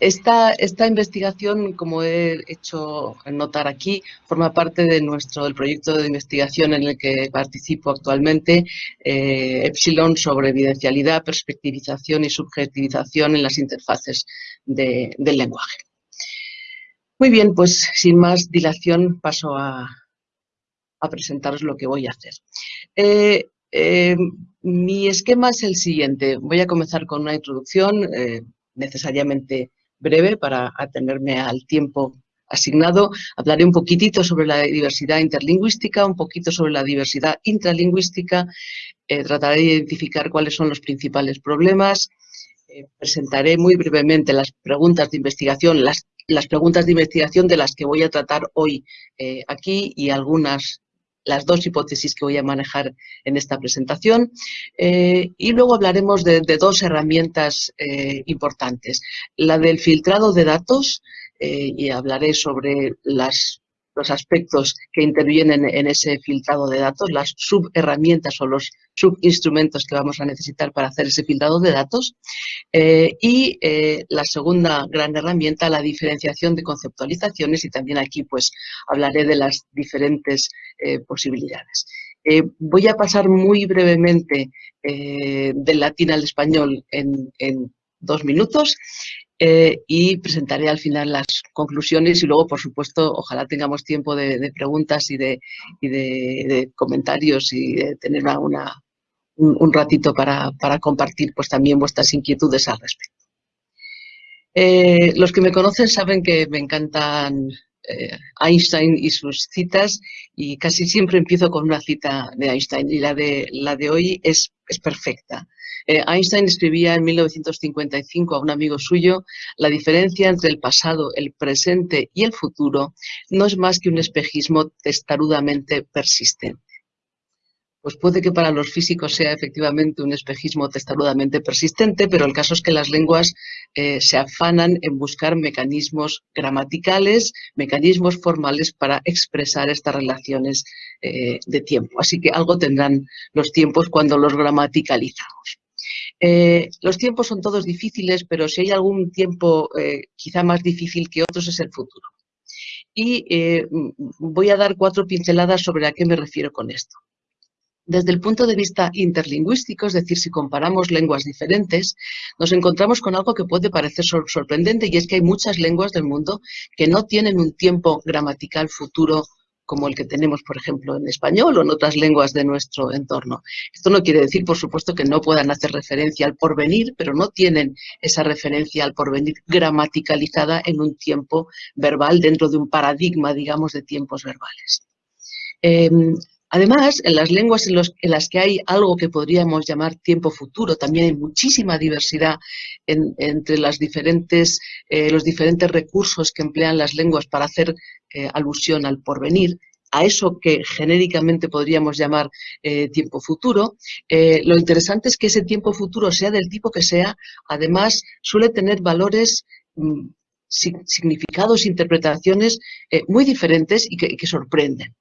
Esta, esta, investigación, como he hecho notar aquí, forma parte de nuestro del proyecto de investigación en el que participo actualmente, eh, Epsilon, sobre evidencialidad, perspectivización y subjetivización en las interfaces de, del lenguaje. Muy bien, pues sin más dilación paso a, presentaros lo que voy a hacer. Eh, eh, mi esquema es el siguiente. Voy a comenzar con una introducción necesariamente breve para atenerme al tiempo asignado. Hablaré un poquitito sobre la diversidad interlingüística, un poquito sobre la diversidad intralingüística, eh, trataré de identificar cuáles son los principales problemas, eh, presentaré muy brevemente las preguntas de investigación, las, las, preguntas de investigación de las que voy a tratar hoy eh, aquí y algunas las dos hipótesis que voy a manejar en esta presentación eh, y luego hablaremos de, dos herramientas eh, importantes. La del filtrado de datos eh, y hablaré sobre las los aspectos que intervienen en ese filtrado de datos, las subherramientas o los subinstrumentos que vamos a necesitar para hacer ese filtrado de datos. Eh, y eh, la segunda gran herramienta, la diferenciación de conceptualizaciones y también aquí pues hablaré de las diferentes eh, posibilidades. Voy a pasar muy brevemente del latín al español en dos minutos eh, y presentaré al final las conclusiones y luego, por supuesto, ojalá tengamos tiempo de, preguntas y, de, comentarios y de tener una, una un, un, ratito para, para, compartir pues también vuestras inquietudes al respecto. Eh, los que me conocen saben que me encantan eh, Einstein y sus citas y casi siempre empiezo con una cita de Einstein y la de, la de hoy es, es perfecta. Eh, Einstein escribía en 1955 a un amigo suyo, la diferencia entre el pasado, el presente y el futuro no es más que un espejismo testarudamente persistente. Pues puede que para los físicos sea efectivamente un espejismo testarudamente persistente, pero el caso es que las lenguas eh, se afanan en buscar mecanismos gramaticales, mecanismos formales para expresar estas relaciones eh, de tiempo. Así que algo tendrán los tiempos cuando los gramaticalizamos. Eh, los tiempos son todos difíciles, pero si hay algún tiempo eh, quizá más difícil que otros es el futuro. Y eh, voy a dar cuatro pinceladas sobre a qué me refiero con esto. Desde el punto de vista interlingüístico, es decir, si comparamos lenguas diferentes, nos encontramos con algo que puede parecer sorprendente y es que hay muchas lenguas del mundo que no tienen un tiempo gramatical futuro como el que tenemos, por ejemplo, en español o en otras lenguas de nuestro entorno. Esto no quiere decir, por supuesto, que no puedan hacer referencia al porvenir, pero no tienen esa referencia al porvenir gramaticalizada en un tiempo verbal dentro de un paradigma, digamos, de tiempos verbales. Eh, Además, en las lenguas en, las que hay algo que podríamos llamar tiempo futuro, también hay muchísima diversidad en, entre eh, los diferentes recursos que emplean las lenguas para hacer eh, alusión al porvenir, a eso que genéricamente podríamos llamar eh, tiempo futuro. Lo interesante es que ese tiempo futuro, sea del tipo que sea, además suele tener valores mm, significados, interpretaciones muy diferentes y que sorprenden.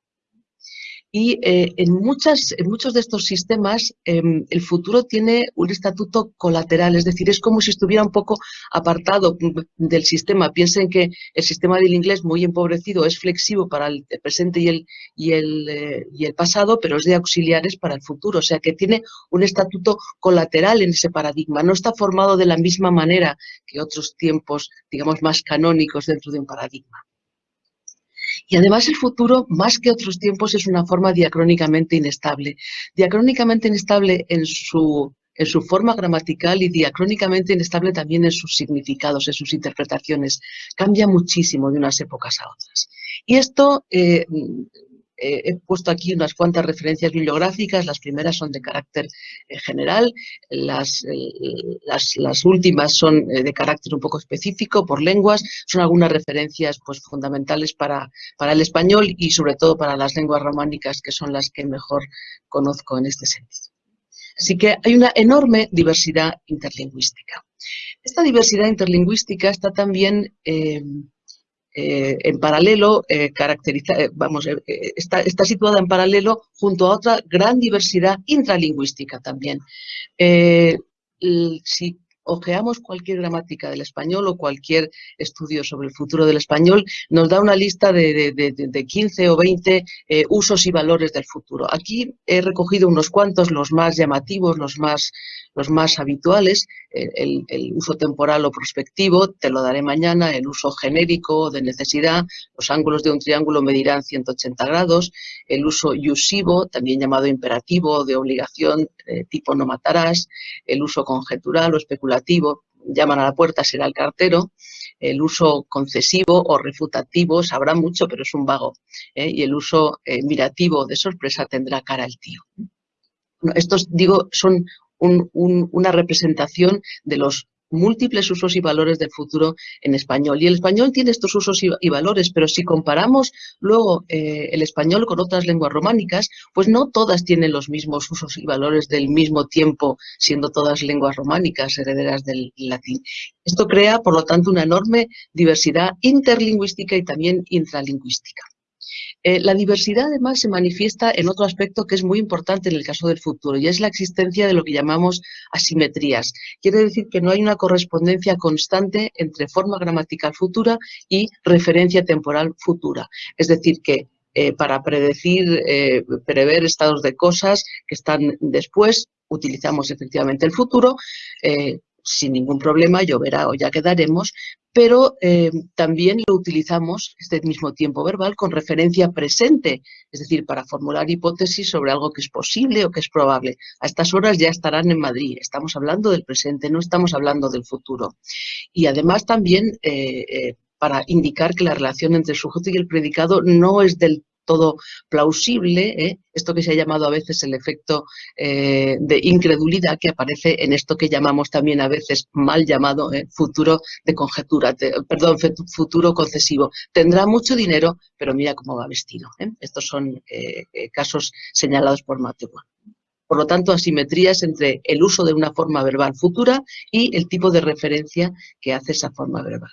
Y eh, en, muchas, en muchos de estos sistemas eh, el futuro tiene un estatuto colateral, es decir, es como si estuviera un poco apartado del sistema. Piensen que el sistema del inglés muy empobrecido es flexivo para el presente eh, y el pasado, pero es de auxiliares para el futuro, o sea que tiene un estatuto colateral en ese paradigma, no está formado de la misma manera que otros tiempos, digamos, más canónicos dentro de un paradigma. Y además el futuro, más que otros tiempos, es una forma diacrónicamente inestable. Diacrónicamente inestable en su, en su forma gramatical y diacrónicamente inestable también en sus significados, en sus interpretaciones. Cambia muchísimo de unas épocas a otras. Y esto eh, eh, he puesto aquí unas cuantas referencias bibliográficas, las primeras son de carácter eh, general, las, eh, las, las, últimas son de carácter un poco específico por lenguas, son algunas referencias pues, fundamentales para, para el español y sobre todo para las lenguas románicas que son las que mejor conozco en este sentido. Así que hay una enorme diversidad interlingüística. Esta diversidad interlingüística está también eh, en paralelo, eh, caracteriza, eh, vamos, está, situada en paralelo junto a otra gran diversidad intralingüística también. Ojeamos cualquier gramática del español o cualquier estudio sobre el futuro del español, nos da una lista de, de, 15 o 20 eh, usos y valores del futuro. Aquí he recogido unos cuantos, los más llamativos, los más, los más habituales, el, uso temporal o prospectivo, te lo daré mañana, el uso genérico de necesidad, los ángulos de un triángulo medirán 180 grados, el uso yusivo, también llamado imperativo, de obligación, eh, tipo no matarás, el uso conjetural o especulativo, llaman a la puerta, será el cartero, el uso concesivo o refutativo sabrá mucho, pero es un vago, ¿eh? y el uso eh, mirativo de sorpresa tendrá cara el tío. estos, digo, son una representación de los múltiples usos y valores del futuro en español. Y el español tiene estos usos y, valores, pero si comparamos luego eh, el español con otras lenguas románicas, pues no todas tienen los mismos usos y valores del mismo tiempo, siendo todas lenguas románicas, herederas del latín. Esto crea, por lo tanto, una enorme diversidad interlingüística y también intralingüística. Eh, la diversidad además se manifiesta en otro aspecto que es muy importante en el caso del futuro y es la existencia de lo que llamamos asimetrías. Quiere decir que no hay una correspondencia constante entre forma gramatical futura y referencia temporal futura. Es decir, que eh, para predecir, eh, prever estados de cosas que están después, utilizamos efectivamente el futuro, sin ningún problema, lloverá o ya quedaremos, pero eh, también lo utilizamos, este mismo tiempo verbal, con referencia presente, es decir, para formular hipótesis sobre algo que es posible o que es probable. A estas horas ya estarán en Madrid, estamos hablando del presente, no estamos hablando del futuro. Y además también eh, eh, para indicar que la relación entre el sujeto y el predicado no es del todo plausible, ¿eh? esto que se ha llamado a veces el efecto eh, de incredulidad que aparece en esto que llamamos también a veces mal llamado ¿eh? futuro de conjetura, perdón, futuro concesivo. Tendrá mucho dinero, pero mira cómo va vestido. Estos son casos señalados por Mateo. Por lo tanto, asimetrías entre el uso de una forma verbal futura y el tipo de referencia que hace esa forma verbal.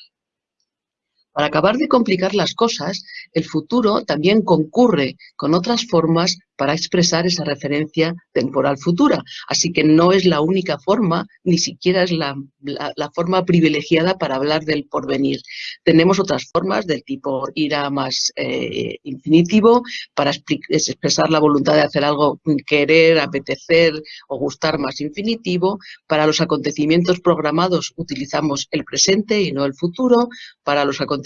Para acabar de complicar las cosas, el futuro también concurre con otras formas para expresar esa referencia temporal futura. Así que no es la única forma, ni siquiera es la, forma privilegiada para hablar del porvenir. Tenemos otras formas del tipo ira más eh, infinitivo, para expresar la voluntad de hacer algo, querer, apetecer o gustar más infinitivo. Para los acontecimientos programados utilizamos el presente y no el futuro. Para los acontecimientos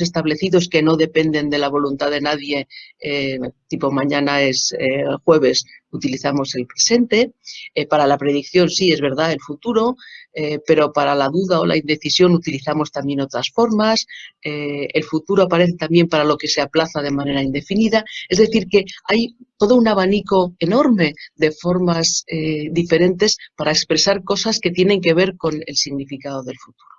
establecidos que no dependen de la voluntad de nadie, eh, tipo mañana es eh, jueves utilizamos el presente, eh, para la predicción sí es verdad el futuro, pero para la duda o la indecisión utilizamos también otras formas, el futuro aparece también para lo que se aplaza de manera indefinida, es decir que hay todo un abanico enorme de formas diferentes para expresar cosas que tienen que ver con el significado del futuro.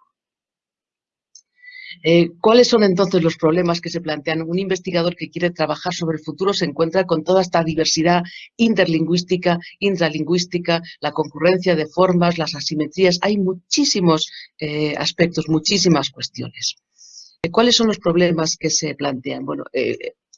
Eh, ¿Cuáles son entonces los problemas que se plantean? Un investigador que quiere trabajar sobre el futuro se encuentra con toda esta diversidad interlingüística, intralingüística, la concurrencia de formas, las asimetrías. Hay muchísimos eh, aspectos, muchísimas cuestiones. Eh, ¿Cuáles son los problemas que se plantean? Bueno,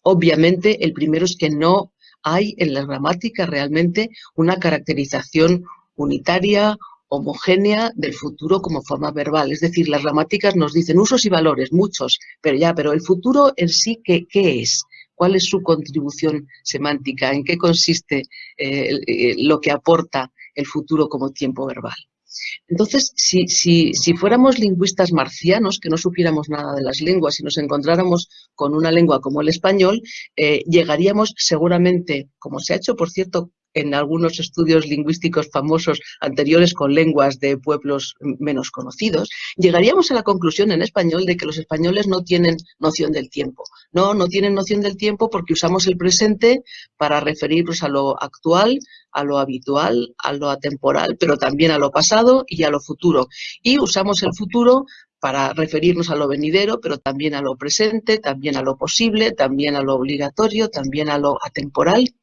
obviamente el primero es que no hay en la gramática realmente una caracterización unitaria homogénea del futuro como forma verbal. Es decir, las gramáticas nos dicen usos y valores, muchos, pero ya, pero el futuro en sí, ¿qué, qué es? ¿Cuál es su contribución semántica? ¿En qué consiste eh, eh, lo que aporta el futuro como tiempo verbal? Entonces, si, si, si, fuéramos lingüistas marcianos, que no supiéramos nada de las lenguas y nos encontráramos con una lengua como el español, eh, llegaríamos seguramente, como se ha hecho, por cierto, en algunos estudios lingüísticos famosos anteriores con lenguas de pueblos menos conocidos, llegaríamos a la conclusión en español de que los españoles no tienen noción del tiempo. No, no tienen noción del tiempo porque usamos el presente para referirnos a lo actual, a lo habitual, a lo atemporal, pero también a lo pasado y a lo futuro. Y usamos el futuro para referirnos a lo venidero, pero también a lo presente, también a lo posible, también a lo obligatorio, también a lo atemporal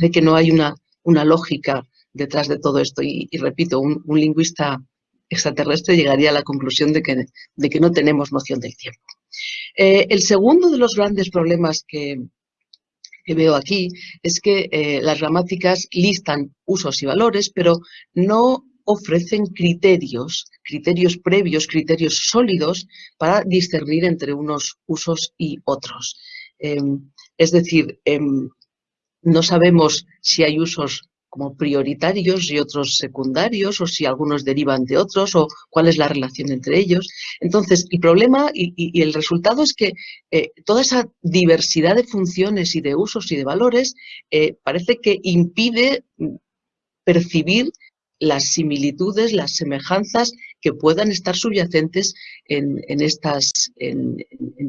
de que no hay una, una lógica detrás de todo esto. Y, repito, un, lingüista extraterrestre llegaría a la conclusión de que, de que no tenemos noción del tiempo. Eh, el segundo de los grandes problemas que, veo aquí es que eh, las gramáticas listan usos y valores, pero no ofrecen criterios, criterios previos, criterios sólidos para discernir entre unos usos y otros. Em, es decir, em, no sabemos si hay usos como prioritarios y otros secundarios, o si algunos derivan de otros, o cuál es la relación entre ellos. Entonces, el problema y, el resultado es que eh, toda esa diversidad de funciones y de usos y de valores eh, parece que impide percibir las similitudes, las semejanzas que puedan estar subyacentes en, estas, en,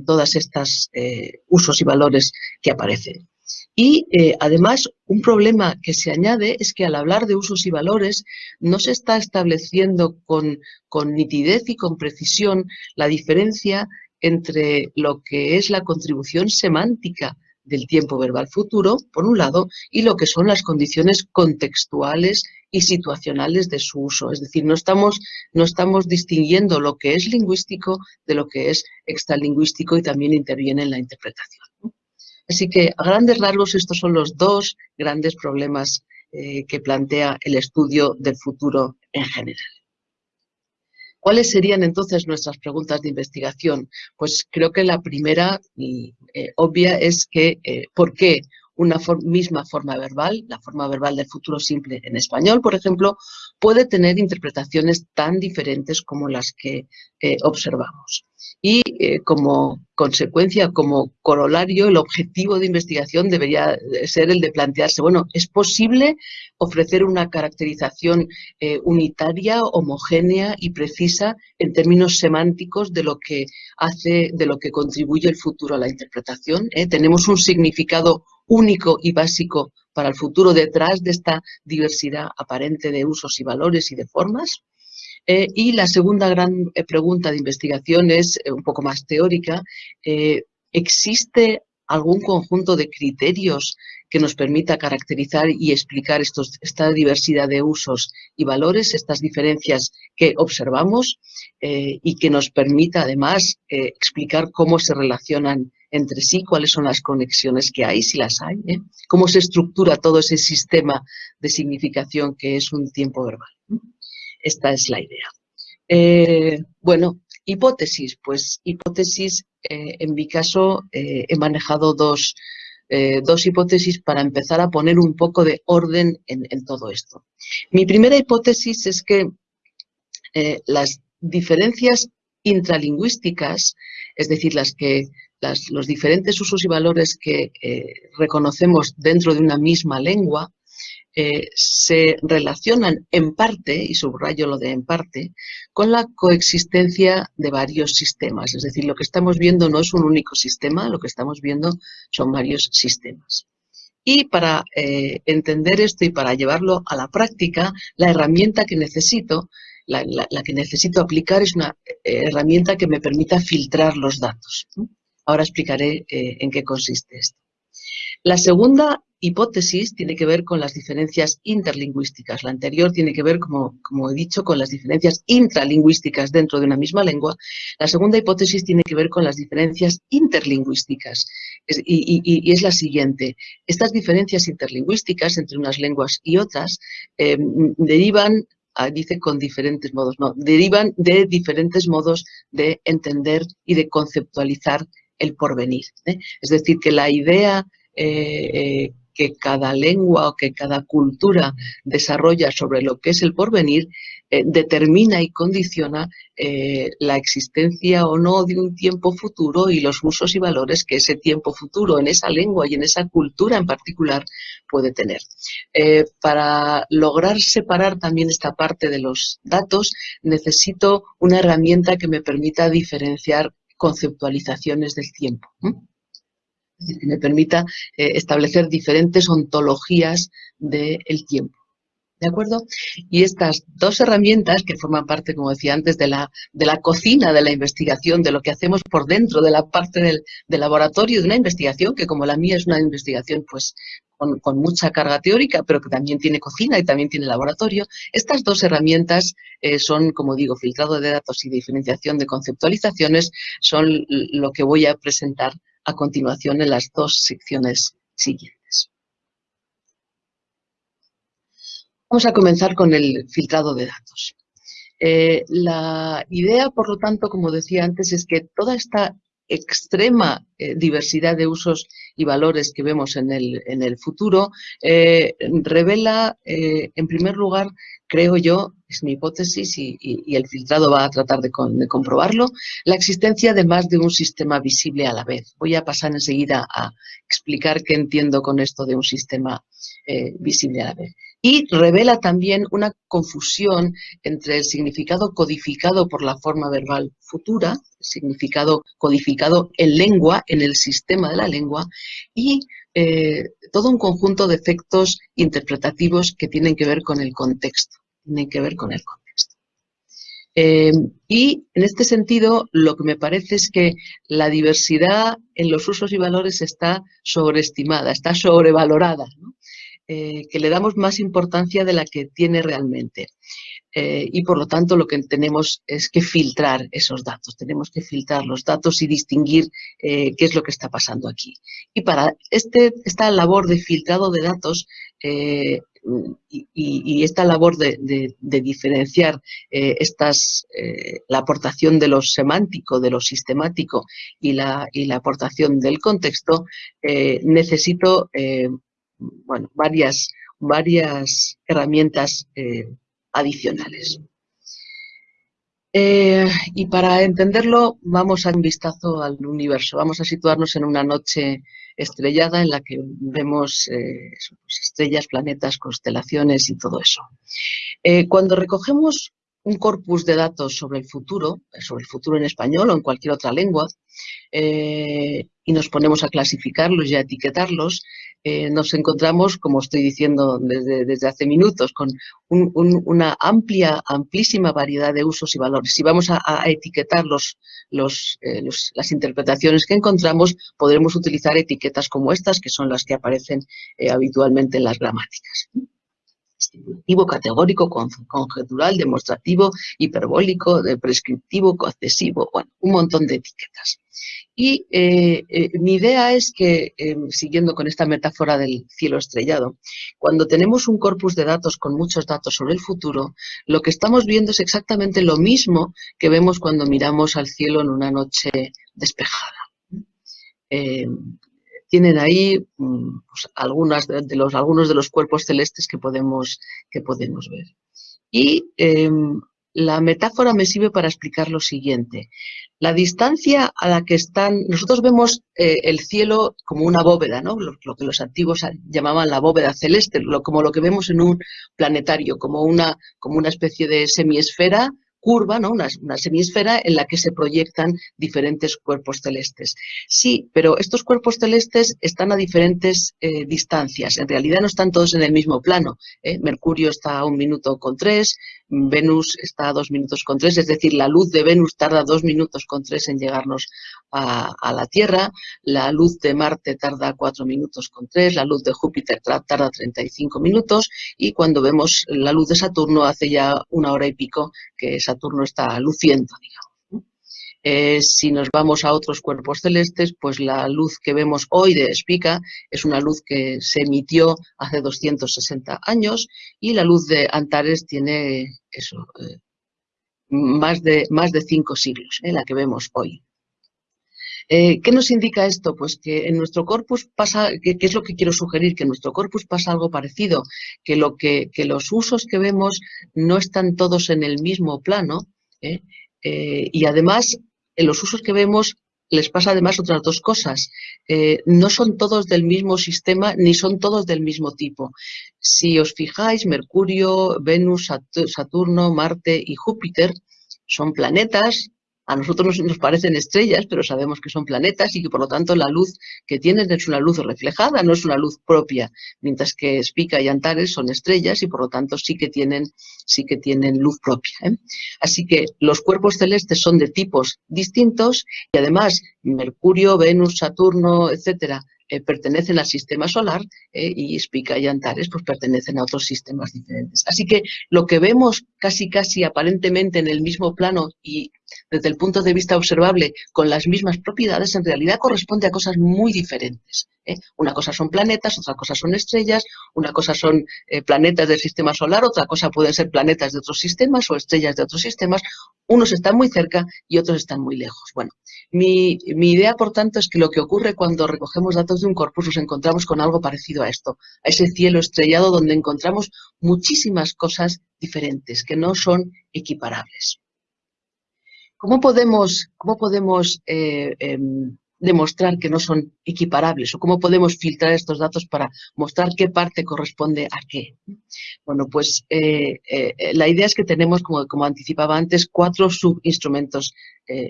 todas estas eh, usos y valores que aparecen. Y eh, además, un problema que se añade es que al hablar de usos y valores no se está estableciendo con, con nitidez y con precisión la diferencia entre lo que es la contribución semántica del tiempo verbal futuro, por un lado, y lo que son las condiciones contextuales y situacionales de su uso. Es decir, no estamos, no estamos distinguiendo lo que es lingüístico de lo que es extralingüístico y también interviene en la interpretación. Así que, a grandes rasgos, estos son los dos grandes problemas eh, que plantea el estudio del futuro en general. ¿Cuáles serían entonces nuestras preguntas de investigación? Pues creo que la primera y eh, obvia es que eh, ¿por qué una misma forma verbal, la forma verbal del futuro simple en español, por ejemplo, puede tener interpretaciones tan diferentes como las que observamos? y eh, como consecuencia, como corolario, el objetivo de investigación debería ser el de plantearse, bueno, ¿es posible ofrecer una caracterización eh, unitaria, homogénea y precisa en términos semánticos de lo que hace, de lo que contribuye el futuro a la interpretación? ¿Eh? ¿Tenemos un significado único y básico para el futuro detrás de esta diversidad aparente de usos y valores y de formas? Eh, y la segunda gran eh, pregunta de investigación es eh, un poco más teórica. ¿Existe algún conjunto de criterios que nos permita caracterizar y explicar esta diversidad de usos y valores, estas diferencias que observamos y que nos permita además explicar cómo se relacionan entre sí, cuáles son las conexiones que hay, si las hay, cómo se estructura todo ese sistema de significación que es un tiempo verbal. Esta es la idea. Eh, bueno, hipótesis. Pues hipótesis, eh, en mi caso, eh, he manejado dos, dos, hipótesis para empezar a poner un poco de orden en, todo esto. Mi primera hipótesis es que las diferencias intralingüísticas, es decir, las que los diferentes usos y valores que reconocemos dentro de una misma lengua, eh, se relacionan en parte, y subrayo lo de en parte, con la coexistencia de varios sistemas. Es decir, lo que estamos viendo no es un único sistema, lo que estamos viendo son varios sistemas. Y para eh, entender esto y para llevarlo a la práctica, la herramienta que necesito, la, que necesito aplicar es una eh, herramienta que me permita filtrar los datos. Ahora explicaré en qué consiste esto. La segunda hipótesis tiene que ver con las diferencias interlingüísticas. La anterior tiene que ver, como, como, he dicho, con las diferencias intralingüísticas dentro de una misma lengua. La segunda hipótesis tiene que ver con las diferencias interlingüísticas. y, es la siguiente. Estas diferencias interlingüísticas entre unas lenguas y otras em, derivan ah, dice con diferentes modos, no, derivan de diferentes modos de entender y de conceptualizar el porvenir. ¿eh? Es decir, que la idea eh, eh, que cada lengua o que cada cultura desarrolla sobre lo que es el porvenir eh, determina y condiciona eh, la existencia o no de un tiempo futuro y los usos y valores que ese tiempo futuro en esa lengua y en esa cultura en particular puede tener. Eh, para lograr separar también esta parte de los datos necesito una herramienta que me permita diferenciar conceptualizaciones del tiempo que me permita establecer diferentes ontologías del tiempo. ¿De acuerdo? Y estas dos herramientas que forman parte, como decía antes, de la, de la cocina de la investigación, de lo que hacemos por dentro, de la parte del, laboratorio de una investigación, que como la mía es una investigación pues con, mucha carga teórica, pero que también tiene cocina y también tiene laboratorio, estas dos herramientas eh, son, como digo, filtrado de datos y diferenciación de conceptualizaciones, son lo que voy a presentar a continuación en las dos secciones siguientes. Vamos a comenzar con el filtrado de datos. Eh, la idea, por lo tanto, como decía antes, es que toda esta extrema eh, diversidad de usos y valores que vemos en el, futuro eh, revela, en primer lugar, creo yo, es mi hipótesis y, el filtrado va a tratar de, comprobarlo, la existencia de más de un sistema visible a la vez. Voy a pasar enseguida a explicar qué entiendo con esto de un sistema visible a la vez y revela también una confusión entre el significado codificado por la forma verbal futura, significado codificado en lengua, en el sistema de la lengua, y eh, todo un conjunto de efectos interpretativos que tienen que ver con el contexto, tienen que ver con el contexto. Eh, y en este sentido, lo que me parece es que la diversidad en los usos y valores está sobreestimada, está sobrevalorada. Eh, que le damos más importancia de la que tiene realmente. Eh, y por lo tanto lo que tenemos es que filtrar esos datos, tenemos que filtrar los datos y distinguir eh, qué es lo que está pasando aquí. Y para este, esta labor de filtrado de datos y, esta labor de, diferenciar estas, la aportación de lo semántico, de lo sistemático y la, y la aportación del contexto, necesito varias, varias herramientas eh, adicionales. Eh, y para entenderlo vamos a un vistazo al universo, vamos a situarnos en una noche estrellada en la que vemos eh, pues, estrellas, planetas, constelaciones y todo eso. cuando recogemos un corpus de datos sobre el futuro, sobre el futuro en español o en cualquier otra lengua, y nos ponemos a clasificarlos y a etiquetarlos, eh, nos encontramos, como estoy diciendo desde, hace minutos, con una amplia, amplísima variedad de usos y valores. Si vamos a, etiquetar eh, las interpretaciones que encontramos, podremos utilizar etiquetas como estas, que son las que aparecen eh, habitualmente en las gramáticas estipulativo, categórico, conjetural, demostrativo, hiperbólico, prescriptivo, coaccesivo, bueno, un montón de etiquetas. Y eh, eh, mi idea es que, em, siguiendo con esta metáfora del cielo estrellado, cuando tenemos un corpus de datos con muchos datos sobre el futuro, lo que estamos viendo es exactamente lo mismo que vemos cuando miramos al cielo en una noche despejada. Tienen ahí mm, pues, de los, algunos de los cuerpos celestes que podemos, que podemos ver. Y em, la metáfora me sirve para explicar lo siguiente. La distancia a la que están, nosotros vemos eh, el cielo como una bóveda, ¿no? Lo, que los antiguos llamaban la bóveda celeste, como lo que vemos en un planetario, como una, como una especie de semiesfera curva, ¿no? Una, semisfera en la que se proyectan diferentes cuerpos celestes. Sí, pero estos cuerpos celestes están a diferentes eh, distancias. En realidad no están todos en el mismo plano. ¿eh? Mercurio está a un minuto con tres, Venus está a dos minutos con tres, es decir, la luz de Venus tarda dos minutos con tres en llegarnos a, la Tierra, la luz de Marte tarda cuatro minutos con tres, la luz de Júpiter tarda 35 minutos y cuando vemos la luz de Saturno hace ya una hora y pico que Saturno está luciendo, digamos. Eh, si nos vamos a otros cuerpos celestes, pues la luz que vemos hoy de Spica es una luz que se emitió hace 260 años y la luz de Antares tiene eh, más, de, más de cinco siglos, eh, la que vemos hoy. ¿Qué nos indica esto? Pues que en nuestro corpus pasa, ¿qué es lo que quiero sugerir? Que en nuestro corpus pasa algo parecido, que, lo que, que los usos que vemos no están todos en el mismo plano y además en los usos que vemos les pasa además otras dos cosas. Eh, no son todos del mismo sistema ni son todos del mismo tipo. Si os fijáis, Mercurio, Venus, Saturno, Marte y Júpiter son planetas a nosotros nos, parecen estrellas, pero sabemos que son planetas y que por lo tanto la luz que tienen es una luz reflejada, no es una luz propia, mientras que Spica y Antares son estrellas y por lo tanto sí que tienen, sí que tienen luz propia. ¿eh? Así que los cuerpos celestes son de tipos distintos y además Mercurio, Venus, Saturno, etcétera, eh, pertenecen al sistema solar eh, y Spica y Antares pues, pertenecen a otros sistemas diferentes. Así que lo que vemos casi casi aparentemente en el mismo plano y desde el punto de vista observable con las mismas propiedades, en realidad corresponde a cosas muy diferentes. ¿eh? Una cosa son planetas, otra cosa son estrellas, una cosa son eh, planetas del sistema solar, otra cosa pueden ser planetas de otros sistemas o estrellas de otros sistemas. Unos están muy cerca y otros están muy lejos. Bueno, mi, mi idea, por tanto, es que lo que ocurre cuando recogemos datos de un corpus nos encontramos con algo parecido a esto, a ese cielo estrellado donde encontramos muchísimas cosas diferentes que no son equiparables. ¿Cómo podemos, eh, em, demostrar que no son equiparables o cómo podemos filtrar estos datos para mostrar qué parte corresponde a qué? Bueno, pues eh, eh, la idea es que tenemos, como anticipaba antes, cuatro subinstrumentos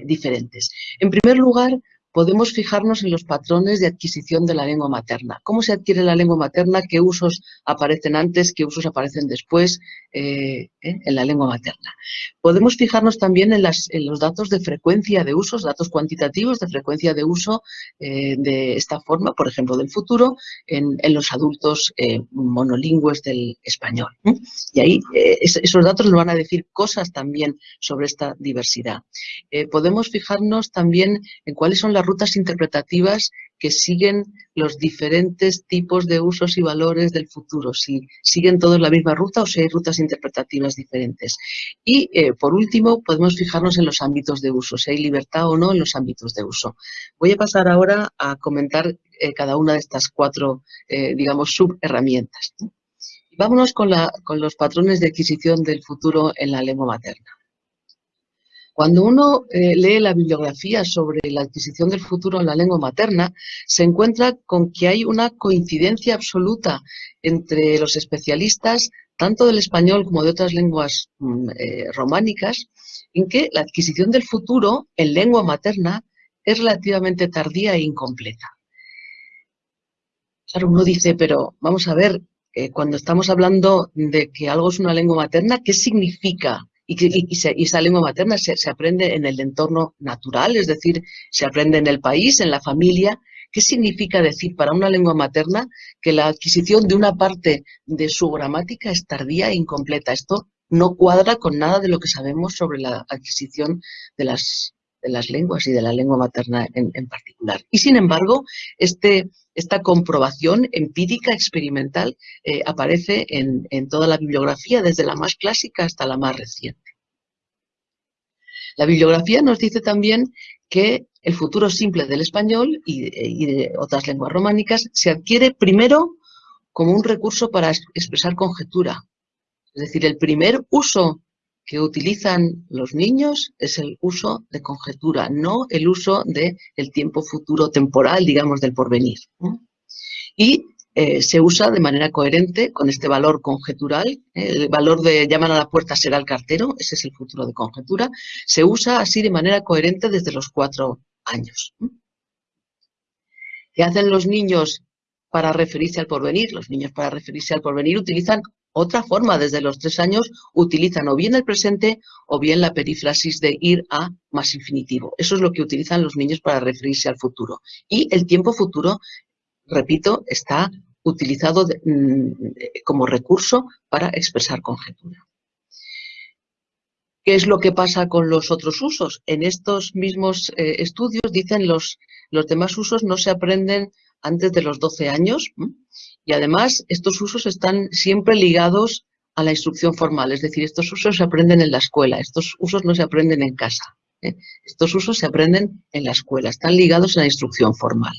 diferentes. En primer lugar, podemos fijarnos en los patrones de adquisición de la lengua materna. ¿Cómo se adquiere la lengua materna? ¿Qué usos aparecen antes? ¿Qué usos aparecen después eh, eh, en la lengua materna? Podemos fijarnos también en, los datos de frecuencia de usos, datos cuantitativos de frecuencia de uso eh, de esta forma, por ejemplo, del futuro, en, los adultos monolingües del español. Y ahí esos datos nos van a decir cosas también sobre esta diversidad. podemos fijarnos también en cuáles son las rutas interpretativas que siguen los diferentes tipos de usos y valores del futuro, si siguen todos la misma ruta o si hay rutas interpretativas diferentes. Y, eh, por último, podemos fijarnos en los ámbitos de uso, si hay libertad o no en los ámbitos de uso. Voy a pasar ahora a comentar eh, cada una de estas cuatro, eh, digamos, subherramientas. Vámonos con, con los patrones de adquisición del futuro en la lengua materna. Cuando uno eh, lee la bibliografía sobre la adquisición del futuro en la lengua materna, se encuentra con que hay una coincidencia absoluta entre los especialistas, tanto del español como de otras lenguas mm, eh, románicas, en que la adquisición del futuro en lengua materna es relativamente tardía e incompleta. Claro, uno dice, pero vamos a ver, eh, cuando estamos hablando de que algo es una lengua materna, ¿qué significa y, esa lengua materna se, aprende en el entorno natural, es decir, se aprende en el país, en la familia. ¿Qué significa decir para una lengua materna que la adquisición de una parte de su gramática es tardía e incompleta? Esto no cuadra con nada de lo que sabemos sobre la adquisición de las, de las lenguas y de la lengua materna en, particular. Y sin embargo, este, esta comprobación empírica, experimental, eh, aparece en, toda la bibliografía, desde la más clásica hasta la más reciente. La bibliografía nos dice también que el futuro simple del español y, de otras lenguas románicas se adquiere primero como un recurso para expresar conjetura. Es decir, el primer uso que utilizan los niños es el uso de conjetura, no el uso del el tiempo futuro temporal, digamos, del porvenir. Y eh, se usa de manera coherente con este valor conjetural, el valor de llaman a la puerta será el cartero, ese es el futuro de conjetura, se usa así de manera coherente desde los cuatro años. ¿Qué hacen los niños para referirse al porvenir? Los niños para referirse al porvenir utilizan otra forma, desde los tres años, utilizan o bien el presente o bien la perífrasis de ir a más infinitivo. Eso es lo que utilizan los niños para referirse al futuro. Y el tiempo futuro, repito, está utilizado mm, como recurso para expresar conjetura. ¿Qué es lo que pasa con los otros usos? En estos mismos eh, estudios dicen los, los demás usos no se aprenden antes de los 12 años y además estos usos están siempre ligados a la instrucción formal, es decir, estos usos se aprenden en la escuela, estos usos no se aprenden en casa. ¿eh? Estos usos se aprenden en la escuela, están ligados a la instrucción formal.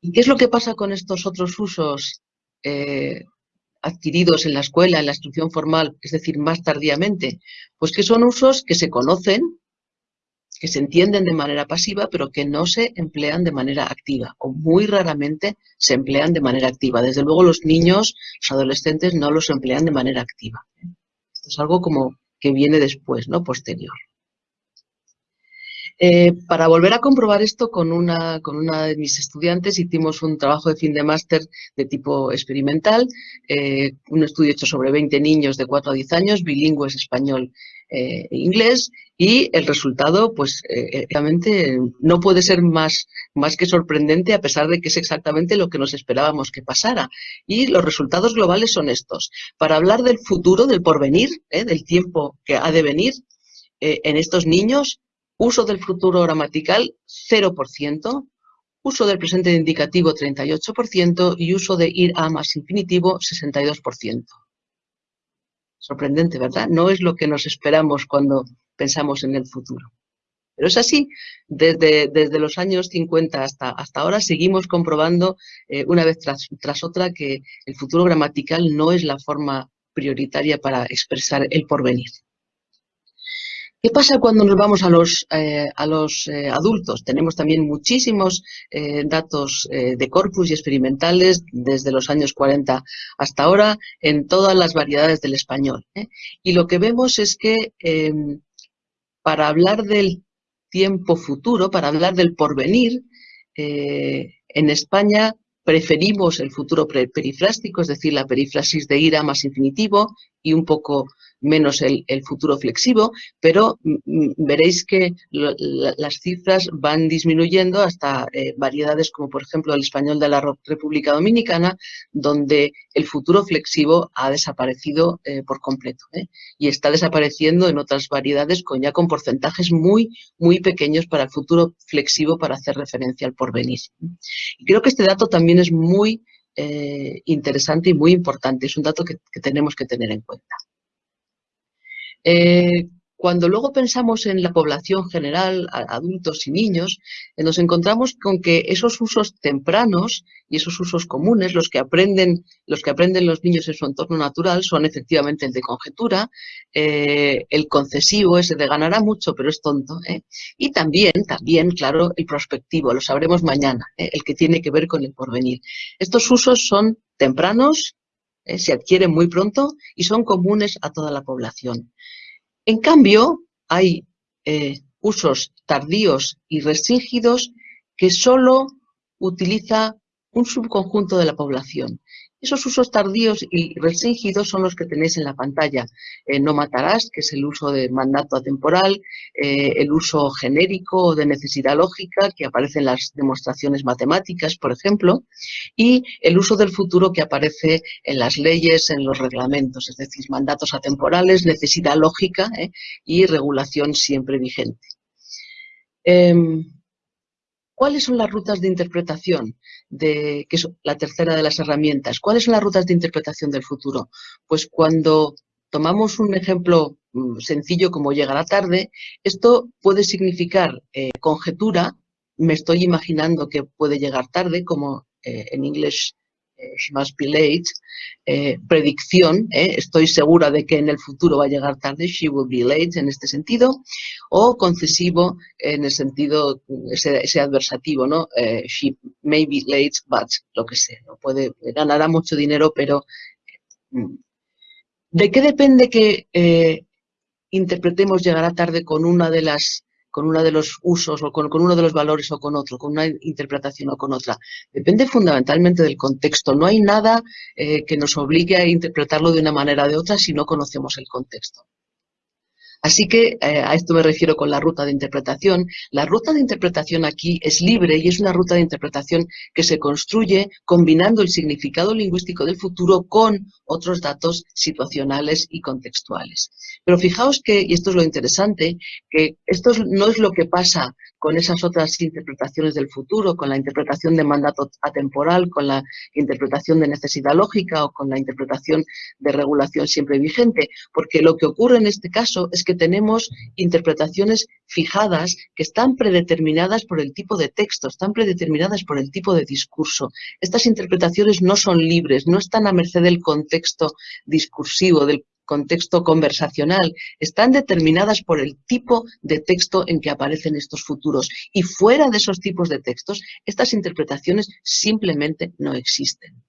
¿Y qué es lo que pasa con estos otros usos eh, adquiridos en la escuela, en la instrucción formal, es decir, más tardíamente? Pues que son usos que se conocen, que se entienden de manera pasiva, pero que no se emplean de manera activa, o muy raramente se emplean de manera activa. Desde luego los niños, los adolescentes, no los emplean de manera activa. Esto es algo como que viene después, ¿no? Posterior. Eh, para volver a comprobar esto con una, con una de mis estudiantes hicimos un trabajo de fin de máster de tipo experimental, eh, un estudio hecho sobre 20 niños de 4 a 10 años, bilingües español e inglés, y el resultado, pues, realmente no puede ser más, más que sorprendente a pesar de que es exactamente lo que nos esperábamos que pasara. Y los resultados globales son estos. Para hablar del futuro, del porvenir, del tiempo que ha de venir, en estos niños uso del futuro gramatical 0%, uso del presente indicativo 38% y uso de ir a más infinitivo 62%. Sorprendente, ¿verdad? No es lo que nos esperamos cuando pensamos en el futuro. Pero es así, desde, desde los años 50 hasta, hasta ahora seguimos comprobando eh, una vez tras, tras otra que el futuro gramatical no es la forma prioritaria para expresar el porvenir. ¿Qué pasa cuando nos vamos a los, eh, a los eh, adultos? Tenemos también muchísimos eh, datos de corpus y experimentales desde los años 40 hasta ahora en todas las variedades del español. Y lo que vemos es que em, para hablar del tiempo futuro, para hablar del porvenir, en España preferimos el futuro perifrástico, es decir, la perífrasis de ira más infinitivo y un poco menos el, futuro flexivo, pero mm, mm, veréis que las cifras van disminuyendo hasta eh, variedades como por ejemplo el español de la República Dominicana, donde el futuro flexivo ha desaparecido eh, por completo ¿eh? y está desapareciendo en otras variedades con ya con porcentajes muy, muy pequeños para el futuro flexivo para hacer referencia al porvenir. Creo que este dato también es muy interesante y muy importante, es un dato que tenemos que tener en cuenta. Eh, cuando luego pensamos en la población general, adultos y niños, eh, nos encontramos con que esos usos tempranos y esos usos comunes, los que aprenden los, que aprenden los niños en su entorno natural, son efectivamente el de conjetura, eh, el concesivo, ese de ganará mucho pero es tonto, y también, también, claro, el prospectivo, lo sabremos mañana, el que tiene que ver con el porvenir. Estos usos son tempranos, se adquieren muy pronto y son comunes a toda la población. En cambio, hay eh, usos tardíos y restringidos que solo utiliza un subconjunto de la población. Esos usos tardíos y restringidos son los que tenéis en la pantalla. Eh, no matarás, que es el uso de mandato atemporal, eh, el uso genérico de necesidad lógica, que aparece en las demostraciones matemáticas, por ejemplo, y el uso del futuro que aparece en las leyes, en los reglamentos, es decir, mandatos atemporales, necesidad lógica eh, y regulación siempre vigente. ¿Cuáles son las rutas de interpretación? De, que es la tercera de las herramientas. ¿Cuáles son las rutas de interpretación del futuro? Pues cuando tomamos un ejemplo mm, sencillo como llegará tarde, esto puede significar eh, conjetura, me estoy imaginando que puede llegar tarde, como eh, en inglés she must be late, eh, predicción, eh, estoy segura de que en el futuro va a llegar tarde, she will be late en este sentido, o concesivo en el sentido, ese, adversativo, ¿no? Eh, she may be late, but lo que sea, ganará mucho dinero, pero mm. ¿de qué depende que interpretemos llegará tarde con una de las con uno de los usos o con, uno de los valores o con otro, con una interpretación o con otra. Depende fundamentalmente del contexto. No hay nada eh, que nos obligue a interpretarlo de una manera o de otra si no conocemos el contexto. Así que eh, a esto me refiero con la ruta de interpretación. La ruta de interpretación aquí es libre y es una ruta de interpretación que se construye combinando el significado lingüístico del futuro con otros datos situacionales y contextuales. Pero fijaos que, y esto es lo interesante, que esto no es lo que pasa con esas otras interpretaciones del futuro, con la interpretación de mandato atemporal, con la interpretación de necesidad lógica o con la interpretación de regulación siempre vigente, porque lo que ocurre en este caso es que tenemos interpretaciones fijadas que están predeterminadas por el tipo de texto, están predeterminadas por el tipo de discurso. Estas interpretaciones no son libres, no están a merced del contexto discursivo, del contexto conversacional, están determinadas por el tipo de texto en que aparecen estos futuros. Y fuera de esos tipos de textos, estas interpretaciones simplemente no existen.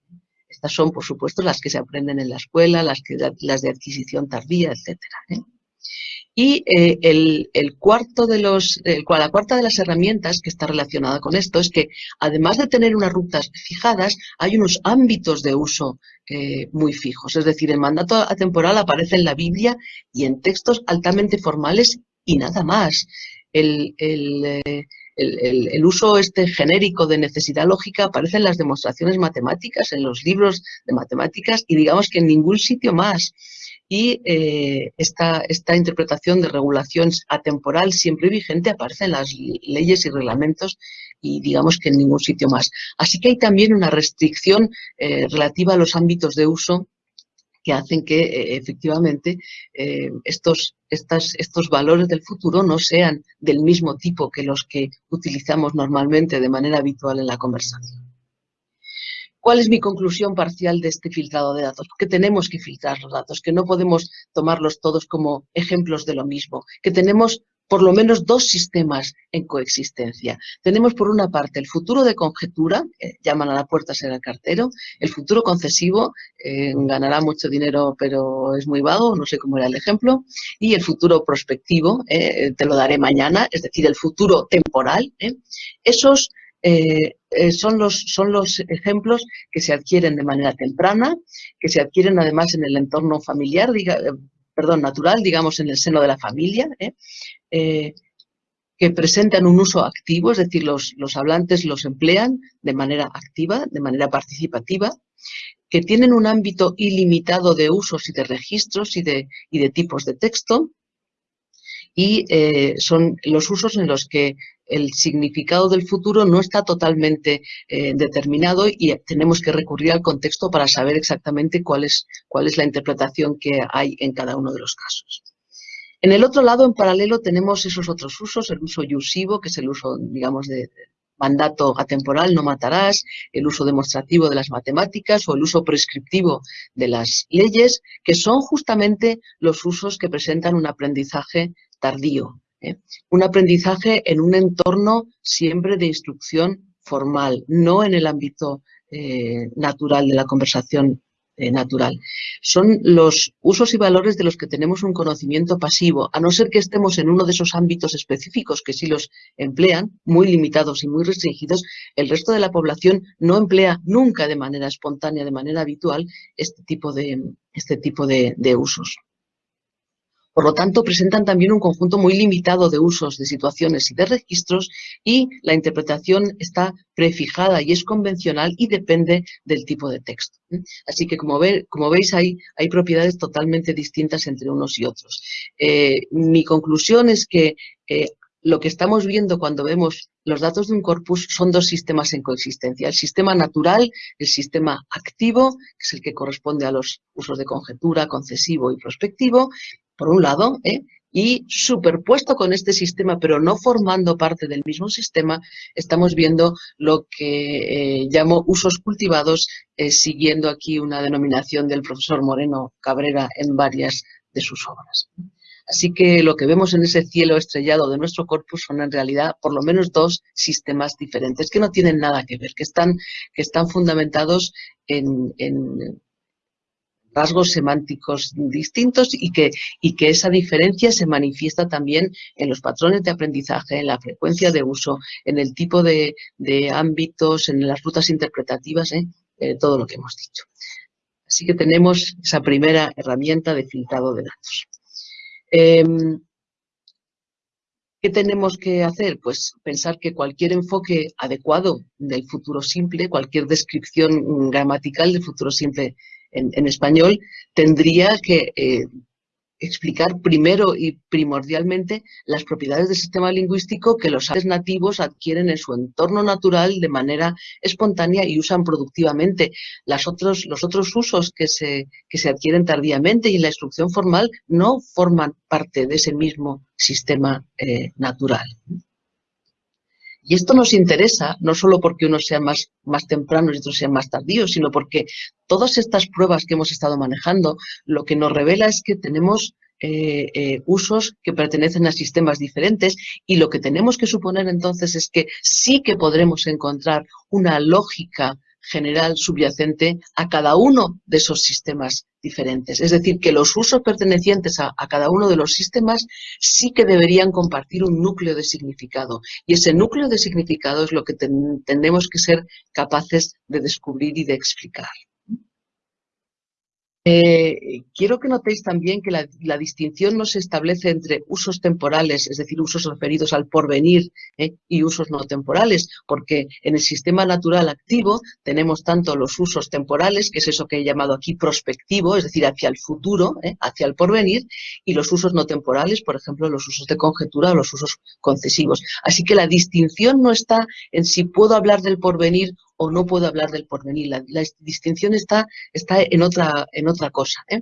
Estas son, por supuesto, las que se aprenden en la escuela, las, que, de adquisición tardía, etc. Y eh, el, la cuarta de las herramientas que está relacionada con esto es que, además de tener unas rutas fijadas, hay unos ámbitos de uso eh, muy fijos. Es decir, el mandato atemporal aparece en la Biblia y en textos altamente formales y nada más. El, eh, el, uso este genérico de necesidad lógica aparece en las demostraciones matemáticas, en los libros de matemáticas y digamos que en ningún sitio más. Y eh, esta, interpretación de regulación atemporal siempre vigente aparece en las leyes y reglamentos y digamos que en ningún sitio más. Así que hay también una restricción eh, relativa a los ámbitos de uso que hacen que eh, efectivamente estos, estos valores del futuro no sean del mismo tipo que los que utilizamos normalmente de manera habitual en la conversación. ¿Cuál es mi conclusión parcial de este filtrado de datos? Que tenemos que filtrar los datos, que no podemos tomarlos todos como ejemplos de lo mismo, que tenemos por lo menos dos sistemas en coexistencia. Tenemos por una parte el futuro de conjetura, llaman a la puerta ser el cartero, el futuro concesivo, eh, ganará mucho dinero pero es muy vago, no sé cómo era el ejemplo, y el futuro prospectivo, eh, te lo daré mañana, es decir, el futuro temporal. Eh. Esos son, los, son los ejemplos que se adquieren de manera temprana, que se adquieren además en el entorno familiar, diga, perdón, natural, digamos, en el seno de la familia, ¿eh? Eh, que presentan un uso activo, es decir, los, los, hablantes los emplean de manera activa, de manera participativa, que tienen un ámbito ilimitado de usos y de registros y de, y de tipos de texto, y eh, son los usos en los que el significado del futuro no está totalmente eh, determinado y tenemos que recurrir al contexto para saber exactamente cuál es, cuál es la interpretación que hay en cada uno de los casos. En el otro lado, en paralelo, tenemos esos otros usos, el uso yusivo, que es el uso, digamos, de mandato atemporal, no matarás, el uso demostrativo de las matemáticas o el uso prescriptivo de las leyes, que son justamente los usos que presentan un aprendizaje tardío, ¿eh? Un aprendizaje en un entorno siempre de instrucción formal, no en el ámbito eh, natural de la conversación eh, natural. Son los usos y valores de los que tenemos un conocimiento pasivo, a no ser que estemos en uno de esos ámbitos específicos que sí los emplean, muy limitados y muy restringidos, el resto de la población no emplea nunca de manera espontánea, de manera habitual, este tipo de, este tipo de usos. Por lo tanto, presentan también un conjunto muy limitado de usos, de situaciones y de registros y la interpretación está prefijada y es convencional y depende del tipo de texto. Así que, como, veis, hay, propiedades totalmente distintas entre unos y otros. Eh, mi conclusión es que eh, lo que estamos viendo cuando vemos los datos de un corpus son dos sistemas en coexistencia. El sistema natural, el sistema activo, que es el que corresponde a los usos de conjetura, concesivo y prospectivo, por un lado, ¿eh? y superpuesto con este sistema, pero no formando parte del mismo sistema, estamos viendo lo que eh, llamo usos cultivados, eh, siguiendo aquí una denominación del profesor Moreno Cabrera en varias de sus obras. Así que lo que vemos en ese cielo estrellado de nuestro corpus son en realidad por lo menos dos sistemas diferentes que no tienen nada que ver, que están, que están fundamentados en rasgos semánticos distintos y que, y que esa diferencia se manifiesta también en los patrones de aprendizaje, en la frecuencia de uso, en el tipo de, ámbitos, en las rutas interpretativas, ¿eh? Eh, todo lo que hemos dicho. Así que tenemos esa primera herramienta de filtrado de datos. Em, ¿Qué tenemos que hacer? Pues pensar que cualquier enfoque adecuado del futuro simple, cualquier descripción gramatical del futuro simple en, español, tendría que eh, explicar primero y primordialmente las propiedades del sistema lingüístico que los seres nativos adquieren en su entorno natural de manera espontánea y usan productivamente. Las otros, los otros usos que se, que se adquieren tardíamente y en la instrucción formal no forman parte de ese mismo sistema eh, natural. Y esto nos interesa no solo porque unos sean más, más tempranos y otros sean más tardíos, sino porque todas estas pruebas que hemos estado manejando, lo que nos revela es que tenemos eh, eh, usos que pertenecen a sistemas diferentes y lo que tenemos que suponer entonces es que sí que podremos encontrar una lógica general subyacente a cada uno de esos sistemas diferentes. Es decir, que los usos pertenecientes a, cada uno de los sistemas sí que deberían compartir un núcleo de significado. Y ese núcleo de significado es lo que tenemos que ser capaces de descubrir y de explicar. Eh, quiero que notéis también que la, distinción no se establece entre usos temporales, es decir, usos referidos al porvenir ¿eh? y usos no temporales, porque en el sistema natural activo tenemos tanto los usos temporales, que es eso que he llamado aquí prospectivo, es decir, hacia el futuro, ¿eh? hacia el porvenir, y los usos no temporales, por ejemplo, los usos de conjetura o los usos concesivos. Así que la distinción no está en si puedo hablar del porvenir o no puedo hablar del porvenir. La, distinción está, está en, otra, en otra cosa. ¿eh?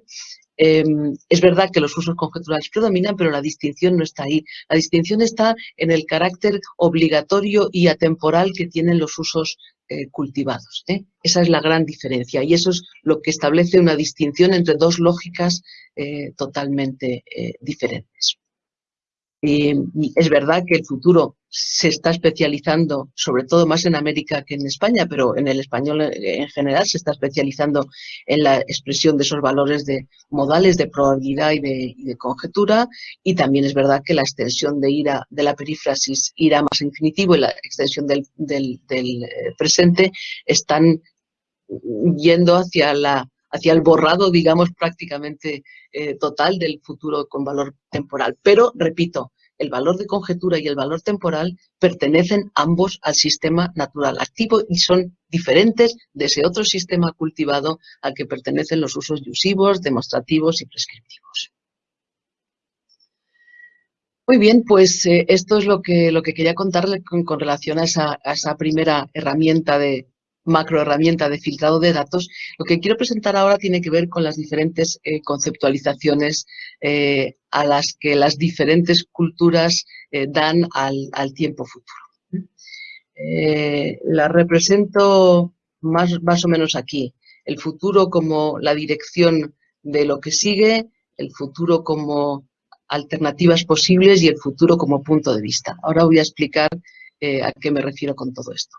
Em, es verdad que los usos conjeturales predominan, pero la distinción no está ahí. La distinción está en el carácter obligatorio y atemporal que tienen los usos eh, cultivados. ¿eh? Esa es la gran diferencia y eso es lo que establece una distinción entre dos lógicas totalmente diferentes. Y es verdad que el futuro se está especializando, sobre todo más en América que en España, pero en el español en general se está especializando en la expresión de esos valores de modales de probabilidad y de, conjetura, y también es verdad que la extensión de ira de la perífrasis ira más infinitivo y la extensión del, eh, presente están yendo hacia la hacia el borrado, digamos, prácticamente eh, total del futuro con valor temporal. Pero, repito, el valor de conjetura y el valor temporal pertenecen ambos al sistema natural activo y son diferentes de ese otro sistema cultivado al que pertenecen los usos yusivos, demostrativos y prescriptivos. Muy bien, pues eh, esto es lo que, lo que quería contarle con, relación a esa, primera herramienta de, macroherramienta de filtrado de datos, lo que quiero presentar ahora tiene que ver con las diferentes eh, conceptualizaciones eh, a las que las diferentes culturas eh, dan al, tiempo futuro. la represento más, más o menos aquí. El futuro como la dirección de lo que sigue, el futuro como alternativas posibles y el futuro como punto de vista. Ahora voy a explicar a qué me refiero con todo esto.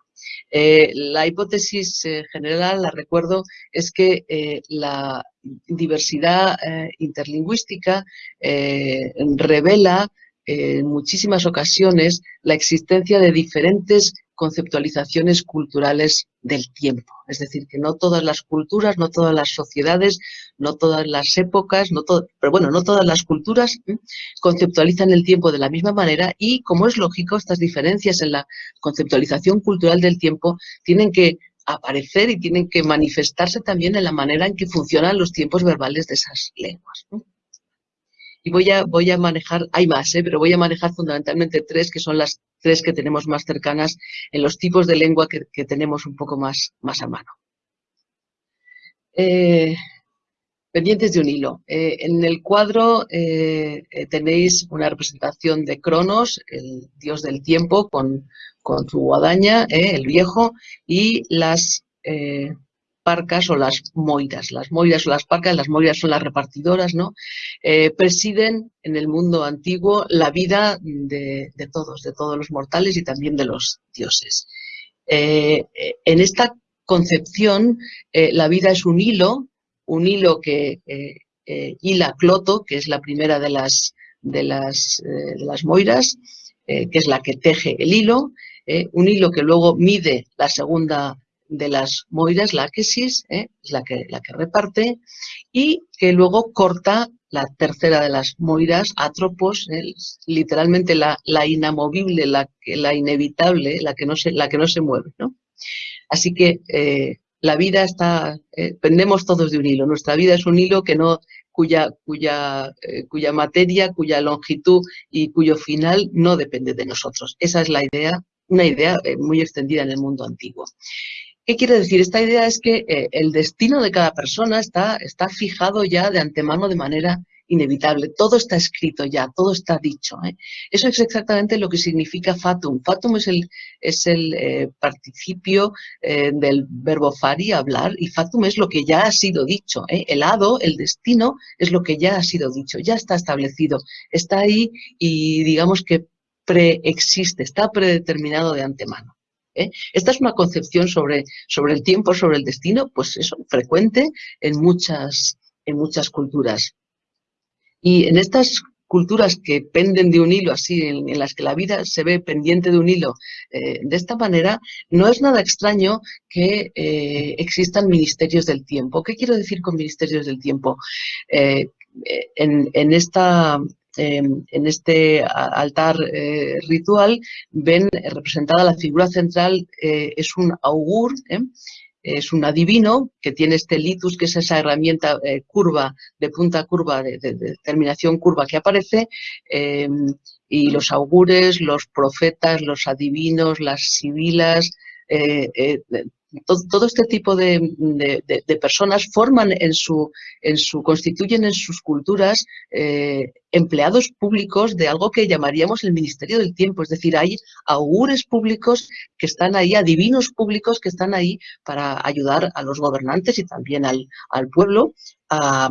Eh, la hipótesis eh, general, la recuerdo, es que eh, la diversidad interlingüística revela en muchísimas ocasiones la existencia de diferentes conceptualizaciones culturales del tiempo. Es decir, que no todas las culturas, no todas las sociedades, no todas las épocas, no pero bueno, no todas las culturas conceptualizan el tiempo de la misma manera y, como es lógico, estas diferencias en la conceptualización cultural del tiempo tienen que aparecer y tienen que manifestarse también en la manera en que funcionan los tiempos verbales de esas lenguas. Y voy a, voy a manejar, hay más, ¿eh? pero voy a manejar fundamentalmente tres, que son las tres que tenemos más cercanas en los tipos de lengua que, tenemos un poco más, más a mano. Eh, pendientes de un hilo. Eh, en el cuadro tenéis una representación de Cronos, el dios del tiempo, con, con su guadaña, el viejo, y las parcas o las moiras. Las moiras o las parcas, las moiras son las repartidoras, ¿no? Eh, presiden en el mundo antiguo la vida de, todos, de todos los mortales y también de los dioses. Eh, en esta concepción, eh, la vida es un hilo, un hilo que hila Cloto, que es la primera de las, de las, de las moiras, que es la que teje el hilo, un hilo que luego mide la segunda de las moiras, la aquesis, ¿eh? es la que, la que reparte, y que luego corta la tercera de las moiras, atropos, ¿eh? literalmente la, la, inamovible, la, la inevitable, la que no se, la que no se mueve. ¿no? Así que eh, la vida está, pendemos todos de un hilo, nuestra vida es un hilo que no, cuya, cuya, cuya materia, cuya longitud y cuyo final no depende de nosotros. Esa es la idea, una idea muy extendida en el mundo antiguo. ¿Qué quiere decir? Esta idea es que eh, el destino de cada persona está, está fijado ya de antemano de manera inevitable. Todo está escrito ya, todo está dicho. ¿eh? Eso es exactamente lo que significa fatum. Fatum es el, es el eh, participio del verbo fari, hablar, y fatum es lo que ya ha sido dicho. El hado, el destino, es lo que ya ha sido dicho, ya está establecido. Está ahí y digamos que preexiste, está predeterminado de antemano. ¿Eh? Esta es una concepción sobre, sobre el tiempo, sobre el destino, pues eso, frecuente en muchas, en muchas culturas. Y en estas culturas que penden de un hilo así, en, las que la vida se ve pendiente de un hilo eh, de esta manera, no es nada extraño que eh, existan ministerios del tiempo. ¿Qué quiero decir con ministerios del tiempo? en, esta Em, en este altar eh, ritual ven representada la figura central, eh, es un augur, ¿eh? es un adivino que tiene este litus, que es esa herramienta curva, de punta curva, de, terminación curva que aparece, em, y los augures, los profetas, los adivinos, las sibilas, todo, este tipo de, personas forman en su, en su, constituyen en sus culturas eh, empleados públicos de algo que llamaríamos el Ministerio del Tiempo, es decir, hay augures públicos que están ahí, adivinos públicos que están ahí para ayudar a los gobernantes y también al, al pueblo a,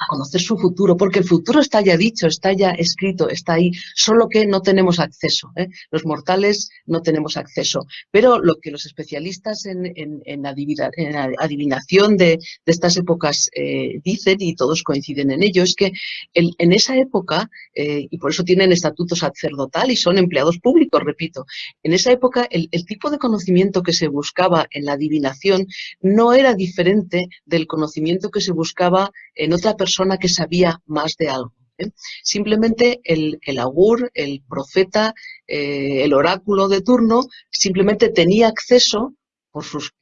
a conocer su futuro, porque el futuro está ya dicho, está ya escrito, está ahí, solo que no tenemos acceso. ¿eh? Los mortales no tenemos acceso. Pero lo que los especialistas en, en, adivinación de, estas épocas eh, dicen, y todos coinciden en ello, es que en esa época, eh, y por eso tienen estatuto sacerdotal y son empleados públicos, repito, en esa época el, el tipo de conocimiento que se buscaba en la adivinación no era diferente del conocimiento que se buscaba en otra persona persona que sabía más de algo. ¿eh? Simplemente el, augur, el profeta, eh, el oráculo de turno, simplemente tenía acceso por sus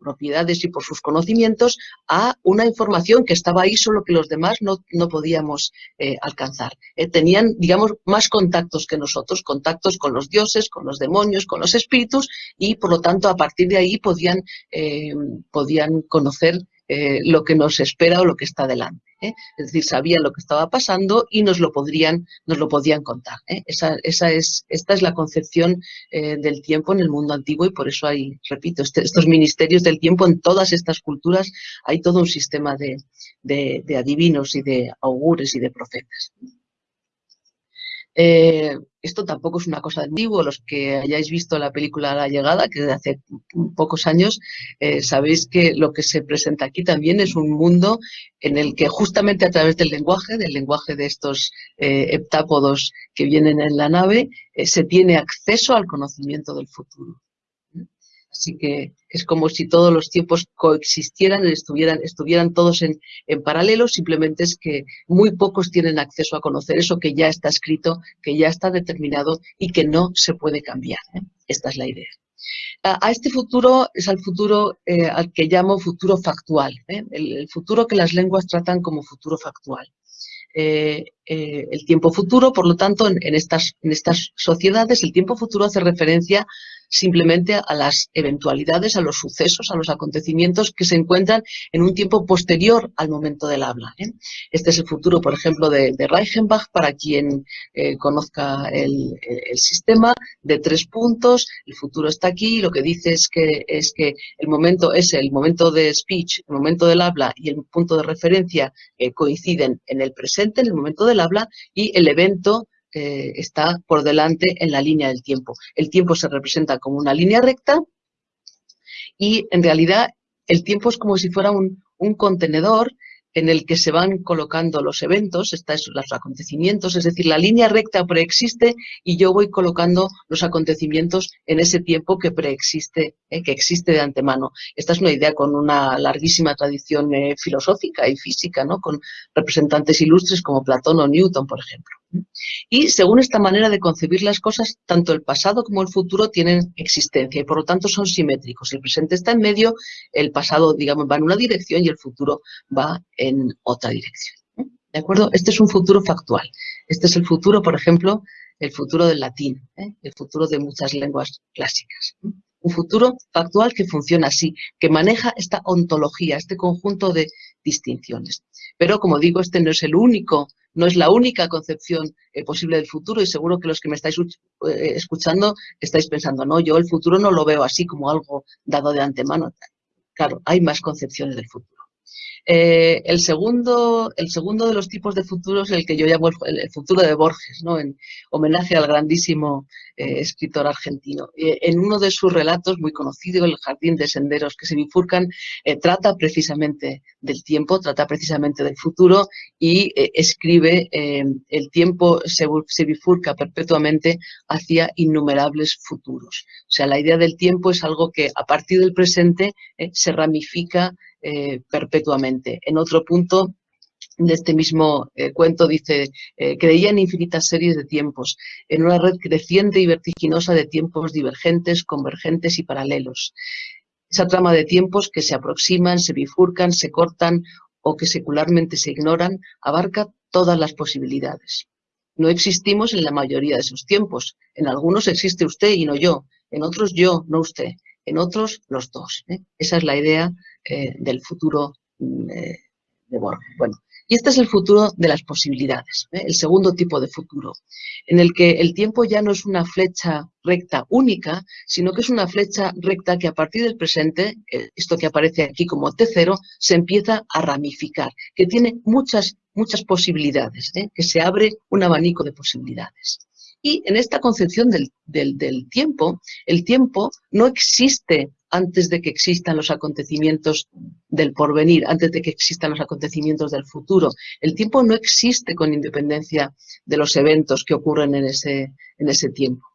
propiedades y por sus conocimientos a una información que estaba ahí solo que los demás no, no podíamos eh, alcanzar. tenían, digamos, más contactos que nosotros, contactos con los dioses, con los demonios, con los espíritus y por lo tanto a partir de ahí podían, podían conocer lo que nos espera o lo que está delante. ¿Eh? es decir, sabían lo que estaba pasando y nos lo podrían, nos lo podían contar. ¿eh? Esa, esa, es, esta es la concepción eh, del tiempo en el mundo antiguo y por eso hay, repito, este, estos ministerios del tiempo en todas estas culturas hay todo un sistema de, de adivinos y de augures y de profetas. Eh, esto tampoco es una cosa antiguo. Los que hayáis visto la película La Llegada, que de hace pocos años, eh, sabéis que lo que se presenta aquí también es un mundo en el que justamente a través del lenguaje, del lenguaje de estos eh, heptápodos que vienen en la nave, se tiene acceso al conocimiento del futuro. Así que es como si todos los tiempos coexistieran, estuvieran, estuvieran todos en, paralelo, simplemente es que muy pocos tienen acceso a conocer eso que ya está escrito, que ya está determinado y que no se puede cambiar. ¿eh? Esta es la idea. A, este futuro es al futuro eh, al que llamo futuro factual, ¿eh? el, futuro que las lenguas tratan como futuro factual. el tiempo futuro, por lo tanto, en, estas, en estas sociedades, el tiempo futuro hace referencia simplemente a las eventualidades, a los sucesos, a los acontecimientos que se encuentran en un tiempo posterior al momento del habla. ¿eh? Este es el futuro, por ejemplo, de, Reichenbach, para quien eh, conozca el, sistema, de tres puntos, el futuro está aquí, lo que dice es que, es que el momento es el momento de speech, el momento del habla y el punto de referencia eh, coinciden en el presente, en el momento del habla, y el evento eh, está por delante en la línea del tiempo. El tiempo se representa como una línea recta y en realidad el tiempo es como si fuera un, contenedor en el que se van colocando los eventos, estos, los acontecimientos, es decir, la línea recta preexiste y yo voy colocando los acontecimientos en ese tiempo que preexiste, eh, que existe de antemano. Esta es una idea con una larguísima tradición eh, filosófica y física, ¿no? con representantes ilustres como Platón o Newton, por ejemplo. Y según esta manera de concebir las cosas, tanto el pasado como el futuro tienen existencia y por lo tanto son simétricos. El presente está en medio, el pasado, digamos, va en una dirección y el futuro va en otra dirección. ¿De acuerdo? Este es un futuro factual. Este es el futuro, por ejemplo, el futuro del latín, ¿eh? el futuro de muchas lenguas clásicas. Un futuro factual que funciona así, que maneja esta ontología, este conjunto de distinciones. Pero, como digo, este no es el único no es la única concepción eh, posible del futuro y seguro que los que me estáis eh, escuchando estáis pensando, no, yo el futuro no lo veo así como algo dado de antemano. Claro, hay más concepciones del futuro. Eh, el, segundo, el segundo de los tipos de futuros, el que yo llamo el, futuro de Borges, ¿no? en homenaje al grandísimo eh, escritor argentino. Eh, en uno de sus relatos muy conocido, El jardín de senderos que se bifurcan, trata precisamente del tiempo, trata precisamente del futuro y escribe el tiempo se, se bifurca perpetuamente hacia innumerables futuros. O sea, la idea del tiempo es algo que a partir del presente se ramifica eh, perpetuamente. En otro punto de este mismo eh, cuento dice, eh, creía en infinitas series de tiempos, en una red creciente y vertiginosa de tiempos divergentes, convergentes y paralelos. Esa trama de tiempos que se aproximan, se bifurcan, se cortan o que secularmente se ignoran, abarca todas las posibilidades. No existimos en la mayoría de esos tiempos. En algunos existe usted y no yo. En otros yo, no usted en otros los dos. ¿eh? Esa es la idea eh, del futuro mm, eh, de. Bueno, y este es el futuro de las posibilidades, el segundo tipo de futuro, en el que el tiempo ya no es una flecha recta única, sino que es una flecha recta que a partir del presente, esto que aparece aquí como T0, se empieza a ramificar, que tiene muchas, muchas posibilidades, que se abre un abanico de posibilidades. Y en esta concepción del, tiempo, el tiempo no existe antes de que existan los acontecimientos del porvenir, antes de que existan los acontecimientos del futuro. El tiempo no existe con independencia de los eventos que ocurren en ese, en ese tiempo.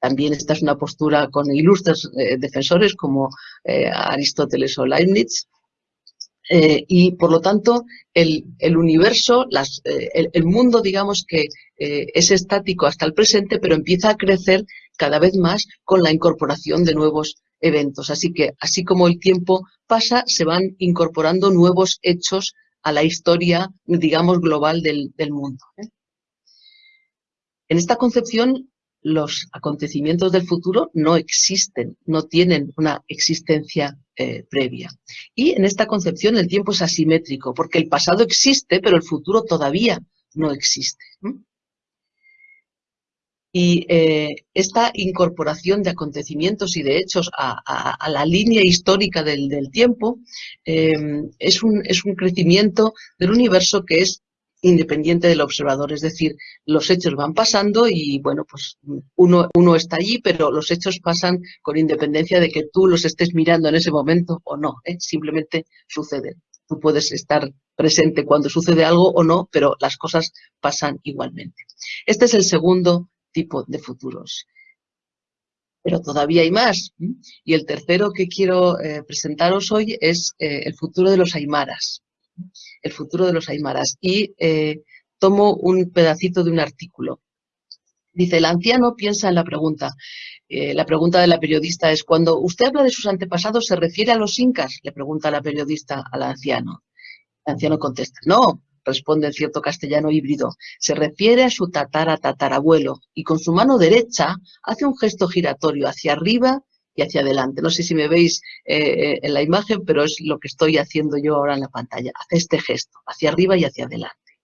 También esta es una postura con ilustres eh, defensores como eh, Aristóteles o Leibniz, eh, y por lo tanto el, universo, eh, el, mundo digamos que es estático hasta el presente, pero empieza a crecer cada vez más con la incorporación de nuevos eventos. Así que así como el tiempo pasa, se van incorporando nuevos hechos a la historia, digamos, global del, mundo. En esta concepción, los acontecimientos del futuro no existen, no tienen una existencia eh, previa. Y en esta concepción el tiempo es asimétrico, porque el pasado existe, pero el futuro todavía no existe. Y eh, esta incorporación de acontecimientos y de hechos a, la línea histórica del, tiempo eh, es, un, es un crecimiento del universo que es independiente del observador, es decir, los hechos van pasando y bueno, pues uno, uno está allí, pero los hechos pasan con independencia de que tú los estés mirando en ese momento o no, ¿eh? simplemente suceden. Tú puedes estar presente cuando sucede algo o no, pero las cosas pasan igualmente. Este es el segundo tipo de futuros. Pero todavía hay más. Y el tercero que quiero eh, presentaros hoy es eh, el futuro de los aymaras el futuro de los aymaras. Y eh, tomo un pedacito de un artículo. Dice, el anciano piensa en la pregunta. La pregunta de la periodista es, cuando usted habla de sus antepasados, ¿se refiere a los incas? Le pregunta la periodista al anciano. El anciano contesta, no, responde en cierto castellano híbrido, se refiere a su tatara tatarabuelo y con su mano derecha hace un gesto giratorio hacia arriba y hacia adelante. No sé si me veis eh, en la imagen, pero es lo que estoy haciendo yo ahora en la pantalla. Hace este gesto, hacia arriba y hacia adelante.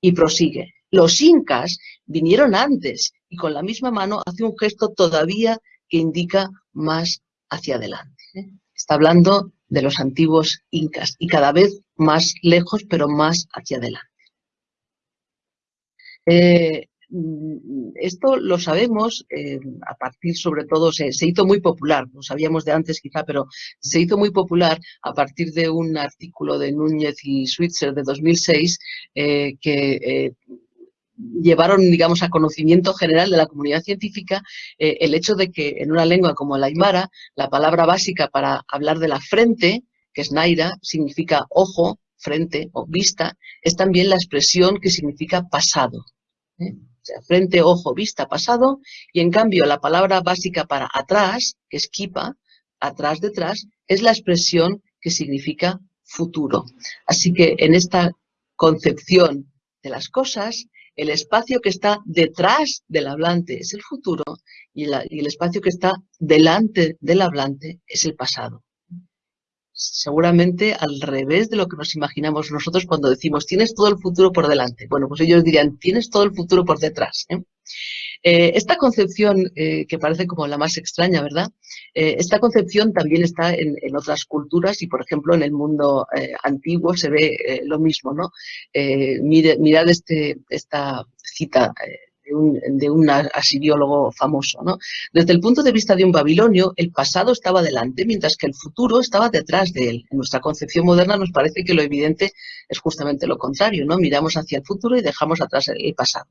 Y prosigue. Los incas vinieron antes y con la misma mano hace un gesto todavía que indica más hacia adelante. ¿eh? Está hablando de los antiguos incas y cada vez más lejos, pero más hacia adelante. Eh, esto lo sabemos eh, a partir, sobre todo, se, hizo muy popular, lo sabíamos de antes quizá, pero se hizo muy popular a partir de un artículo de Núñez y Switzer de 2006 eh, que llevaron, digamos, a conocimiento general de la comunidad científica el hecho de que en una lengua como el aymara, la palabra básica para hablar de la frente, que es naira, significa ojo, frente o vista, es también la expresión que significa pasado frente, ojo, vista, pasado, y en cambio la palabra básica para atrás, que es kipa, atrás, detrás, es la expresión que significa futuro. Así que en esta concepción de las cosas, el espacio que está detrás del hablante es el futuro y el espacio que está delante del hablante es el pasado seguramente al revés de lo que nos imaginamos nosotros cuando decimos tienes todo el futuro por delante. Bueno, pues ellos dirían tienes todo el futuro por detrás. ¿eh? Eh, esta concepción, eh, que parece como la más extraña, ¿verdad? Esta concepción también está en, otras culturas y, por ejemplo, en el mundo antiguo se ve lo mismo, ¿no? mirad este, esta cita de un, asiriólogo famoso. ¿no? Desde el punto de vista de un babilonio, el pasado estaba delante, mientras que el futuro estaba detrás de él. En nuestra concepción moderna nos parece que lo evidente es justamente lo contrario, ¿no? Miramos hacia el futuro y dejamos atrás el pasado.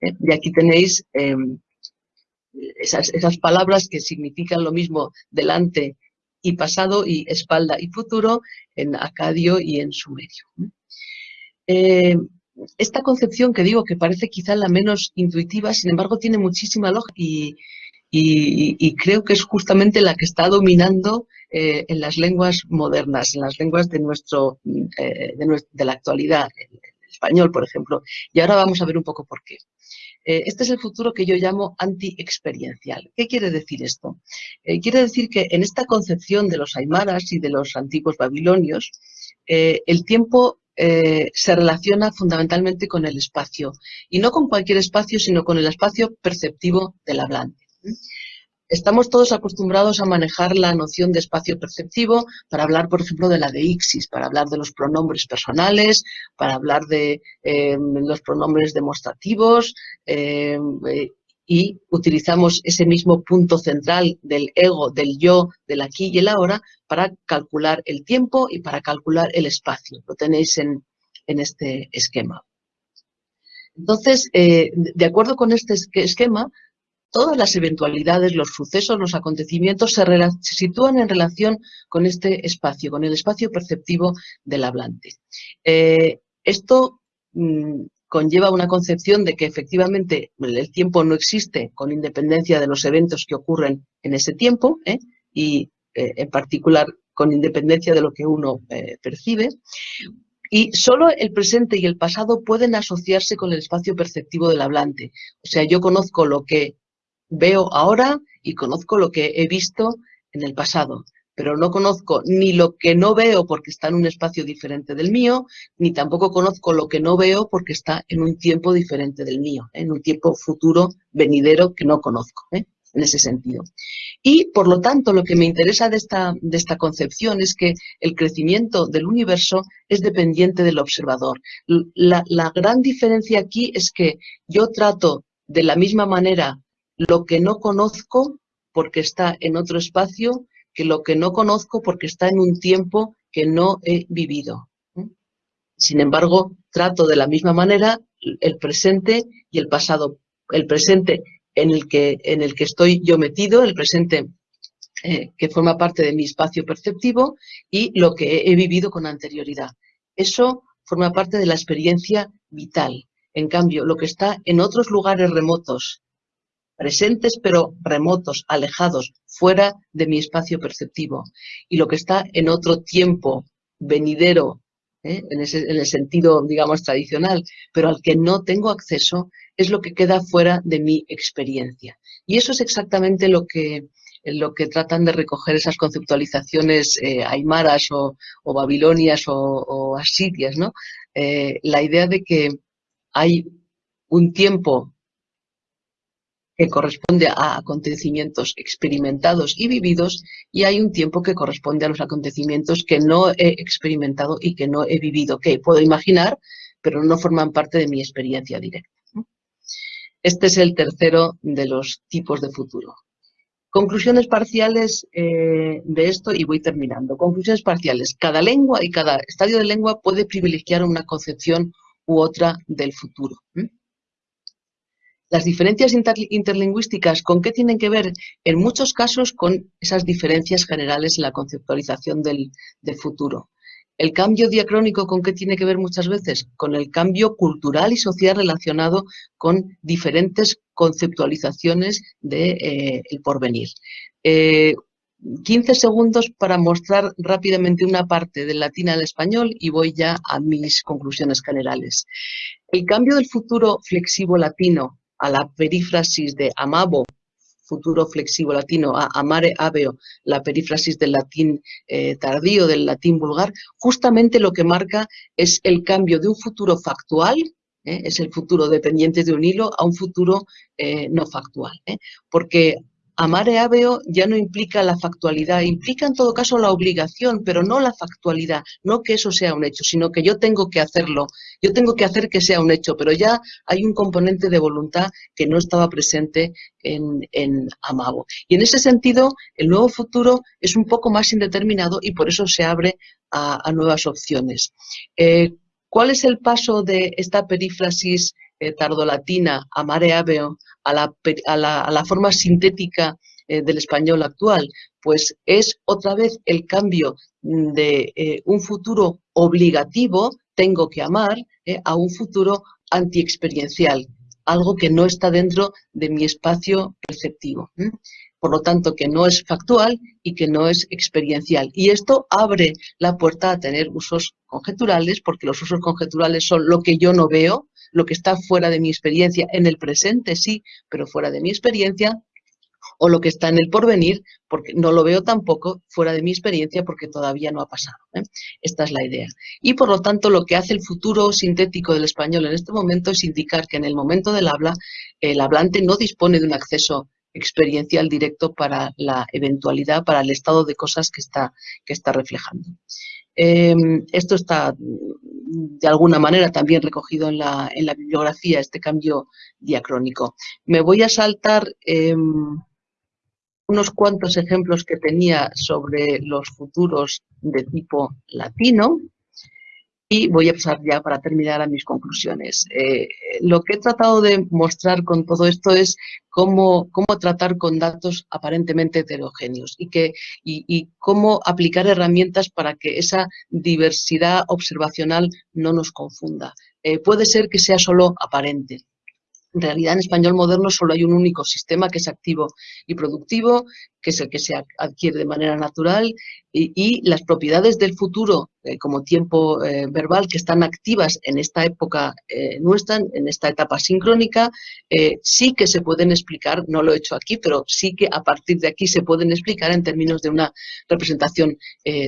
¿eh? Y aquí tenéis em, esas, palabras que significan lo mismo delante y pasado y espalda y futuro en acadio y en sumerio. Eh, esta concepción que digo que parece quizá la menos intuitiva, sin embargo tiene muchísima lógica y, creo que es justamente la que está dominando eh, en las lenguas modernas, en las lenguas de, nuestro, de, la actualidad, el español, por ejemplo. Y ahora vamos a ver un poco por qué. Eh, este es el futuro que yo llamo anti-experiencial. ¿Qué quiere decir esto? Eh, quiere decir que en esta concepción de los aymaras y de los antiguos babilonios, eh, el tiempo se relaciona fundamentalmente con el espacio, y no con cualquier espacio, sino con el espacio perceptivo del hablante. Estamos todos acostumbrados a manejar la noción de espacio perceptivo para hablar, por ejemplo, de la deixis, para hablar de los pronombres personales, para hablar de em, los pronombres demostrativos em, eh, y utilizamos ese mismo punto central del ego, del yo, del aquí y el ahora para calcular el tiempo y para calcular el espacio. Lo tenéis en, este esquema. Entonces, eh, de acuerdo con este esquema, todas las eventualidades, los sucesos, los acontecimientos se, sitúan en relación con este espacio, con el espacio perceptivo del hablante. Eh, esto mm, conlleva una concepción de que efectivamente el tiempo no existe con independencia de los eventos que ocurren en ese tiempo ¿eh? y eh, en particular con independencia de lo que uno percibe. Y solo el presente y el pasado pueden asociarse con el espacio perceptivo del hablante. O sea, yo conozco lo que veo ahora y conozco lo que he visto en el pasado, pero no conozco ni lo que no veo porque está en un espacio diferente del mío, ni tampoco conozco lo que no veo porque está en un tiempo diferente del mío, ¿eh? en un tiempo futuro, venidero, que no conozco, ¿eh? en ese sentido. Y, por lo tanto, lo que me interesa de esta, de esta concepción es que el crecimiento del universo es dependiente del observador. La, la gran diferencia aquí es que yo trato de la misma manera lo que no conozco porque está en otro espacio lo que no conozco porque está en un tiempo que no he vivido. Sin embargo, trato de la misma manera el presente y el pasado. El presente en el que, en el que estoy yo metido, el presente eh, que forma parte de mi espacio perceptivo y lo que he vivido con anterioridad. Eso forma parte de la experiencia vital. En cambio, lo que está en otros lugares remotos presentes pero remotos, alejados, fuera de mi espacio perceptivo. Y lo que está en otro tiempo venidero, ¿eh? en, el sentido, digamos, tradicional, pero al que no tengo acceso, es lo que queda fuera de mi experiencia. Y eso es exactamente lo que, lo que tratan de recoger esas conceptualizaciones eh, aymaras o, babilonias o, asirias, ¿no? Eh, la idea de que hay un tiempo que corresponde a acontecimientos experimentados y vividos y hay un tiempo que corresponde a los acontecimientos que no he experimentado y que no he vivido, que puedo imaginar, pero no forman parte de mi experiencia directa. Este es el tercero de los tipos de futuro. Conclusiones parciales eh, de esto y voy terminando. Conclusiones parciales. Cada lengua y cada estadio de lengua puede privilegiar una concepción u otra del futuro. Las diferencias interlingüísticas, ¿con qué tienen que ver? En muchos casos con esas diferencias generales en la conceptualización del, futuro. El cambio diacrónico, ¿con qué tiene que ver muchas veces? Con el cambio cultural y social relacionado con diferentes conceptualizaciones del de, eh, porvenir. 15 eh, segundos para mostrar rápidamente una parte del latín al español y voy ya a mis conclusiones generales. El cambio del futuro flexivo latino a la perífrasis de amabo, futuro flexivo latino, a amare aveo, la perífrasis del latín eh, tardío, del latín vulgar, justamente lo que marca es el cambio de un futuro factual ¿eh? es el futuro dependiente de un hilo a un futuro eh, no factual. Porque amare aveo ya no implica la factualidad, implica en todo caso la obligación, pero no la factualidad, no que eso sea un hecho, sino que yo tengo que hacerlo, yo tengo que hacer que sea un hecho, pero ya hay un componente de voluntad que no estaba presente en, en Amabo. Y en ese sentido, el nuevo futuro es un poco más indeterminado y por eso se abre a, nuevas opciones. ¿Cuál es el paso de esta perífrasis eh, tardolatina, amare aveo, a la, a la, forma sintética eh, del español actual? Pues es otra vez el cambio de eh, un futuro obligativo, tengo que amar, a un futuro antiexperiencial, algo que no está dentro de mi espacio perceptivo por lo tanto que no es factual y que no es experiencial. Y esto abre la puerta a tener usos conjeturales, porque los usos conjeturales son lo que yo no veo, lo que está fuera de mi experiencia, en el presente sí, pero fuera de mi experiencia, o lo que está en el porvenir, porque no lo veo tampoco fuera de mi experiencia porque todavía no ha pasado. ¿eh? Esta es la idea. Y por lo tanto, lo que hace el futuro sintético del español en este momento es indicar que en el momento del habla, el hablante no dispone de un acceso experiencial directo para la eventualidad, para el estado de cosas que está, que está reflejando. Em, esto está de alguna manera también recogido en la, en la, bibliografía, este cambio diacrónico. Me voy a saltar em, unos cuantos ejemplos que tenía sobre los futuros de tipo latino, y voy a pasar ya para terminar a mis conclusiones. Eh, lo que he tratado de mostrar con todo esto es cómo, cómo tratar con datos aparentemente heterogéneos y, que, y, cómo aplicar herramientas para que esa diversidad observacional no nos confunda. Eh, puede ser que sea solo aparente, en realidad, en español moderno solo hay un único sistema que es activo y productivo, que es el que se adquiere de manera natural, y, las propiedades del futuro eh, como tiempo eh, verbal que están activas en esta época eh, nuestra, en esta etapa sincrónica, sí que se pueden explicar, no lo he hecho aquí, pero sí que a partir de aquí se pueden explicar en términos de una representación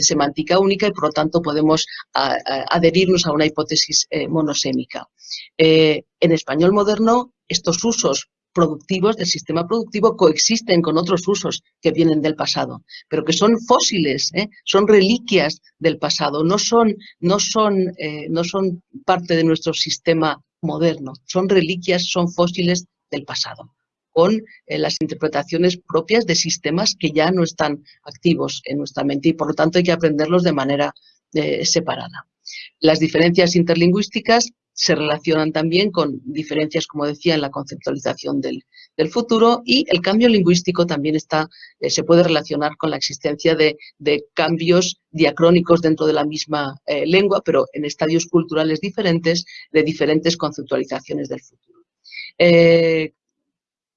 semántica única y por lo tanto podemos adherirnos a una hipótesis monosémica. en español moderno, estos usos productivos del sistema productivo coexisten con otros usos que vienen del pasado, pero que son fósiles, ¿eh? son reliquias del pasado, no son, no, son, eh, no son parte de nuestro sistema moderno, son reliquias, son fósiles del pasado con eh, las interpretaciones propias de sistemas que ya no están activos en nuestra mente y por lo tanto hay que aprenderlos de manera separada. Las diferencias interlingüísticas se relacionan también con diferencias, como decía, en la conceptualización del, futuro y el cambio lingüístico también está, eh, se puede relacionar con la existencia de, cambios diacrónicos dentro de la misma eh, lengua, pero en estadios culturales diferentes, de diferentes conceptualizaciones del futuro. Eh,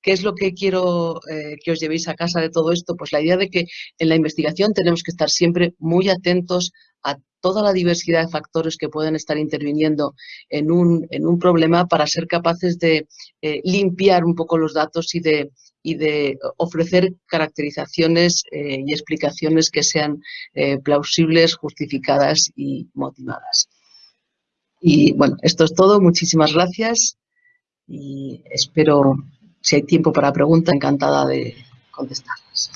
¿Qué es lo que quiero que os llevéis a casa de todo esto? Pues la idea de que en la investigación tenemos que estar siempre muy atentos a toda la diversidad de factores que pueden estar interviniendo en un, en un problema para ser capaces de eh, limpiar un poco los datos y de, y de ofrecer caracterizaciones eh, y explicaciones que sean eh, plausibles, justificadas y motivadas. Y bueno, esto es todo. Muchísimas gracias y espero, si hay tiempo para preguntas, encantada de contestarlas.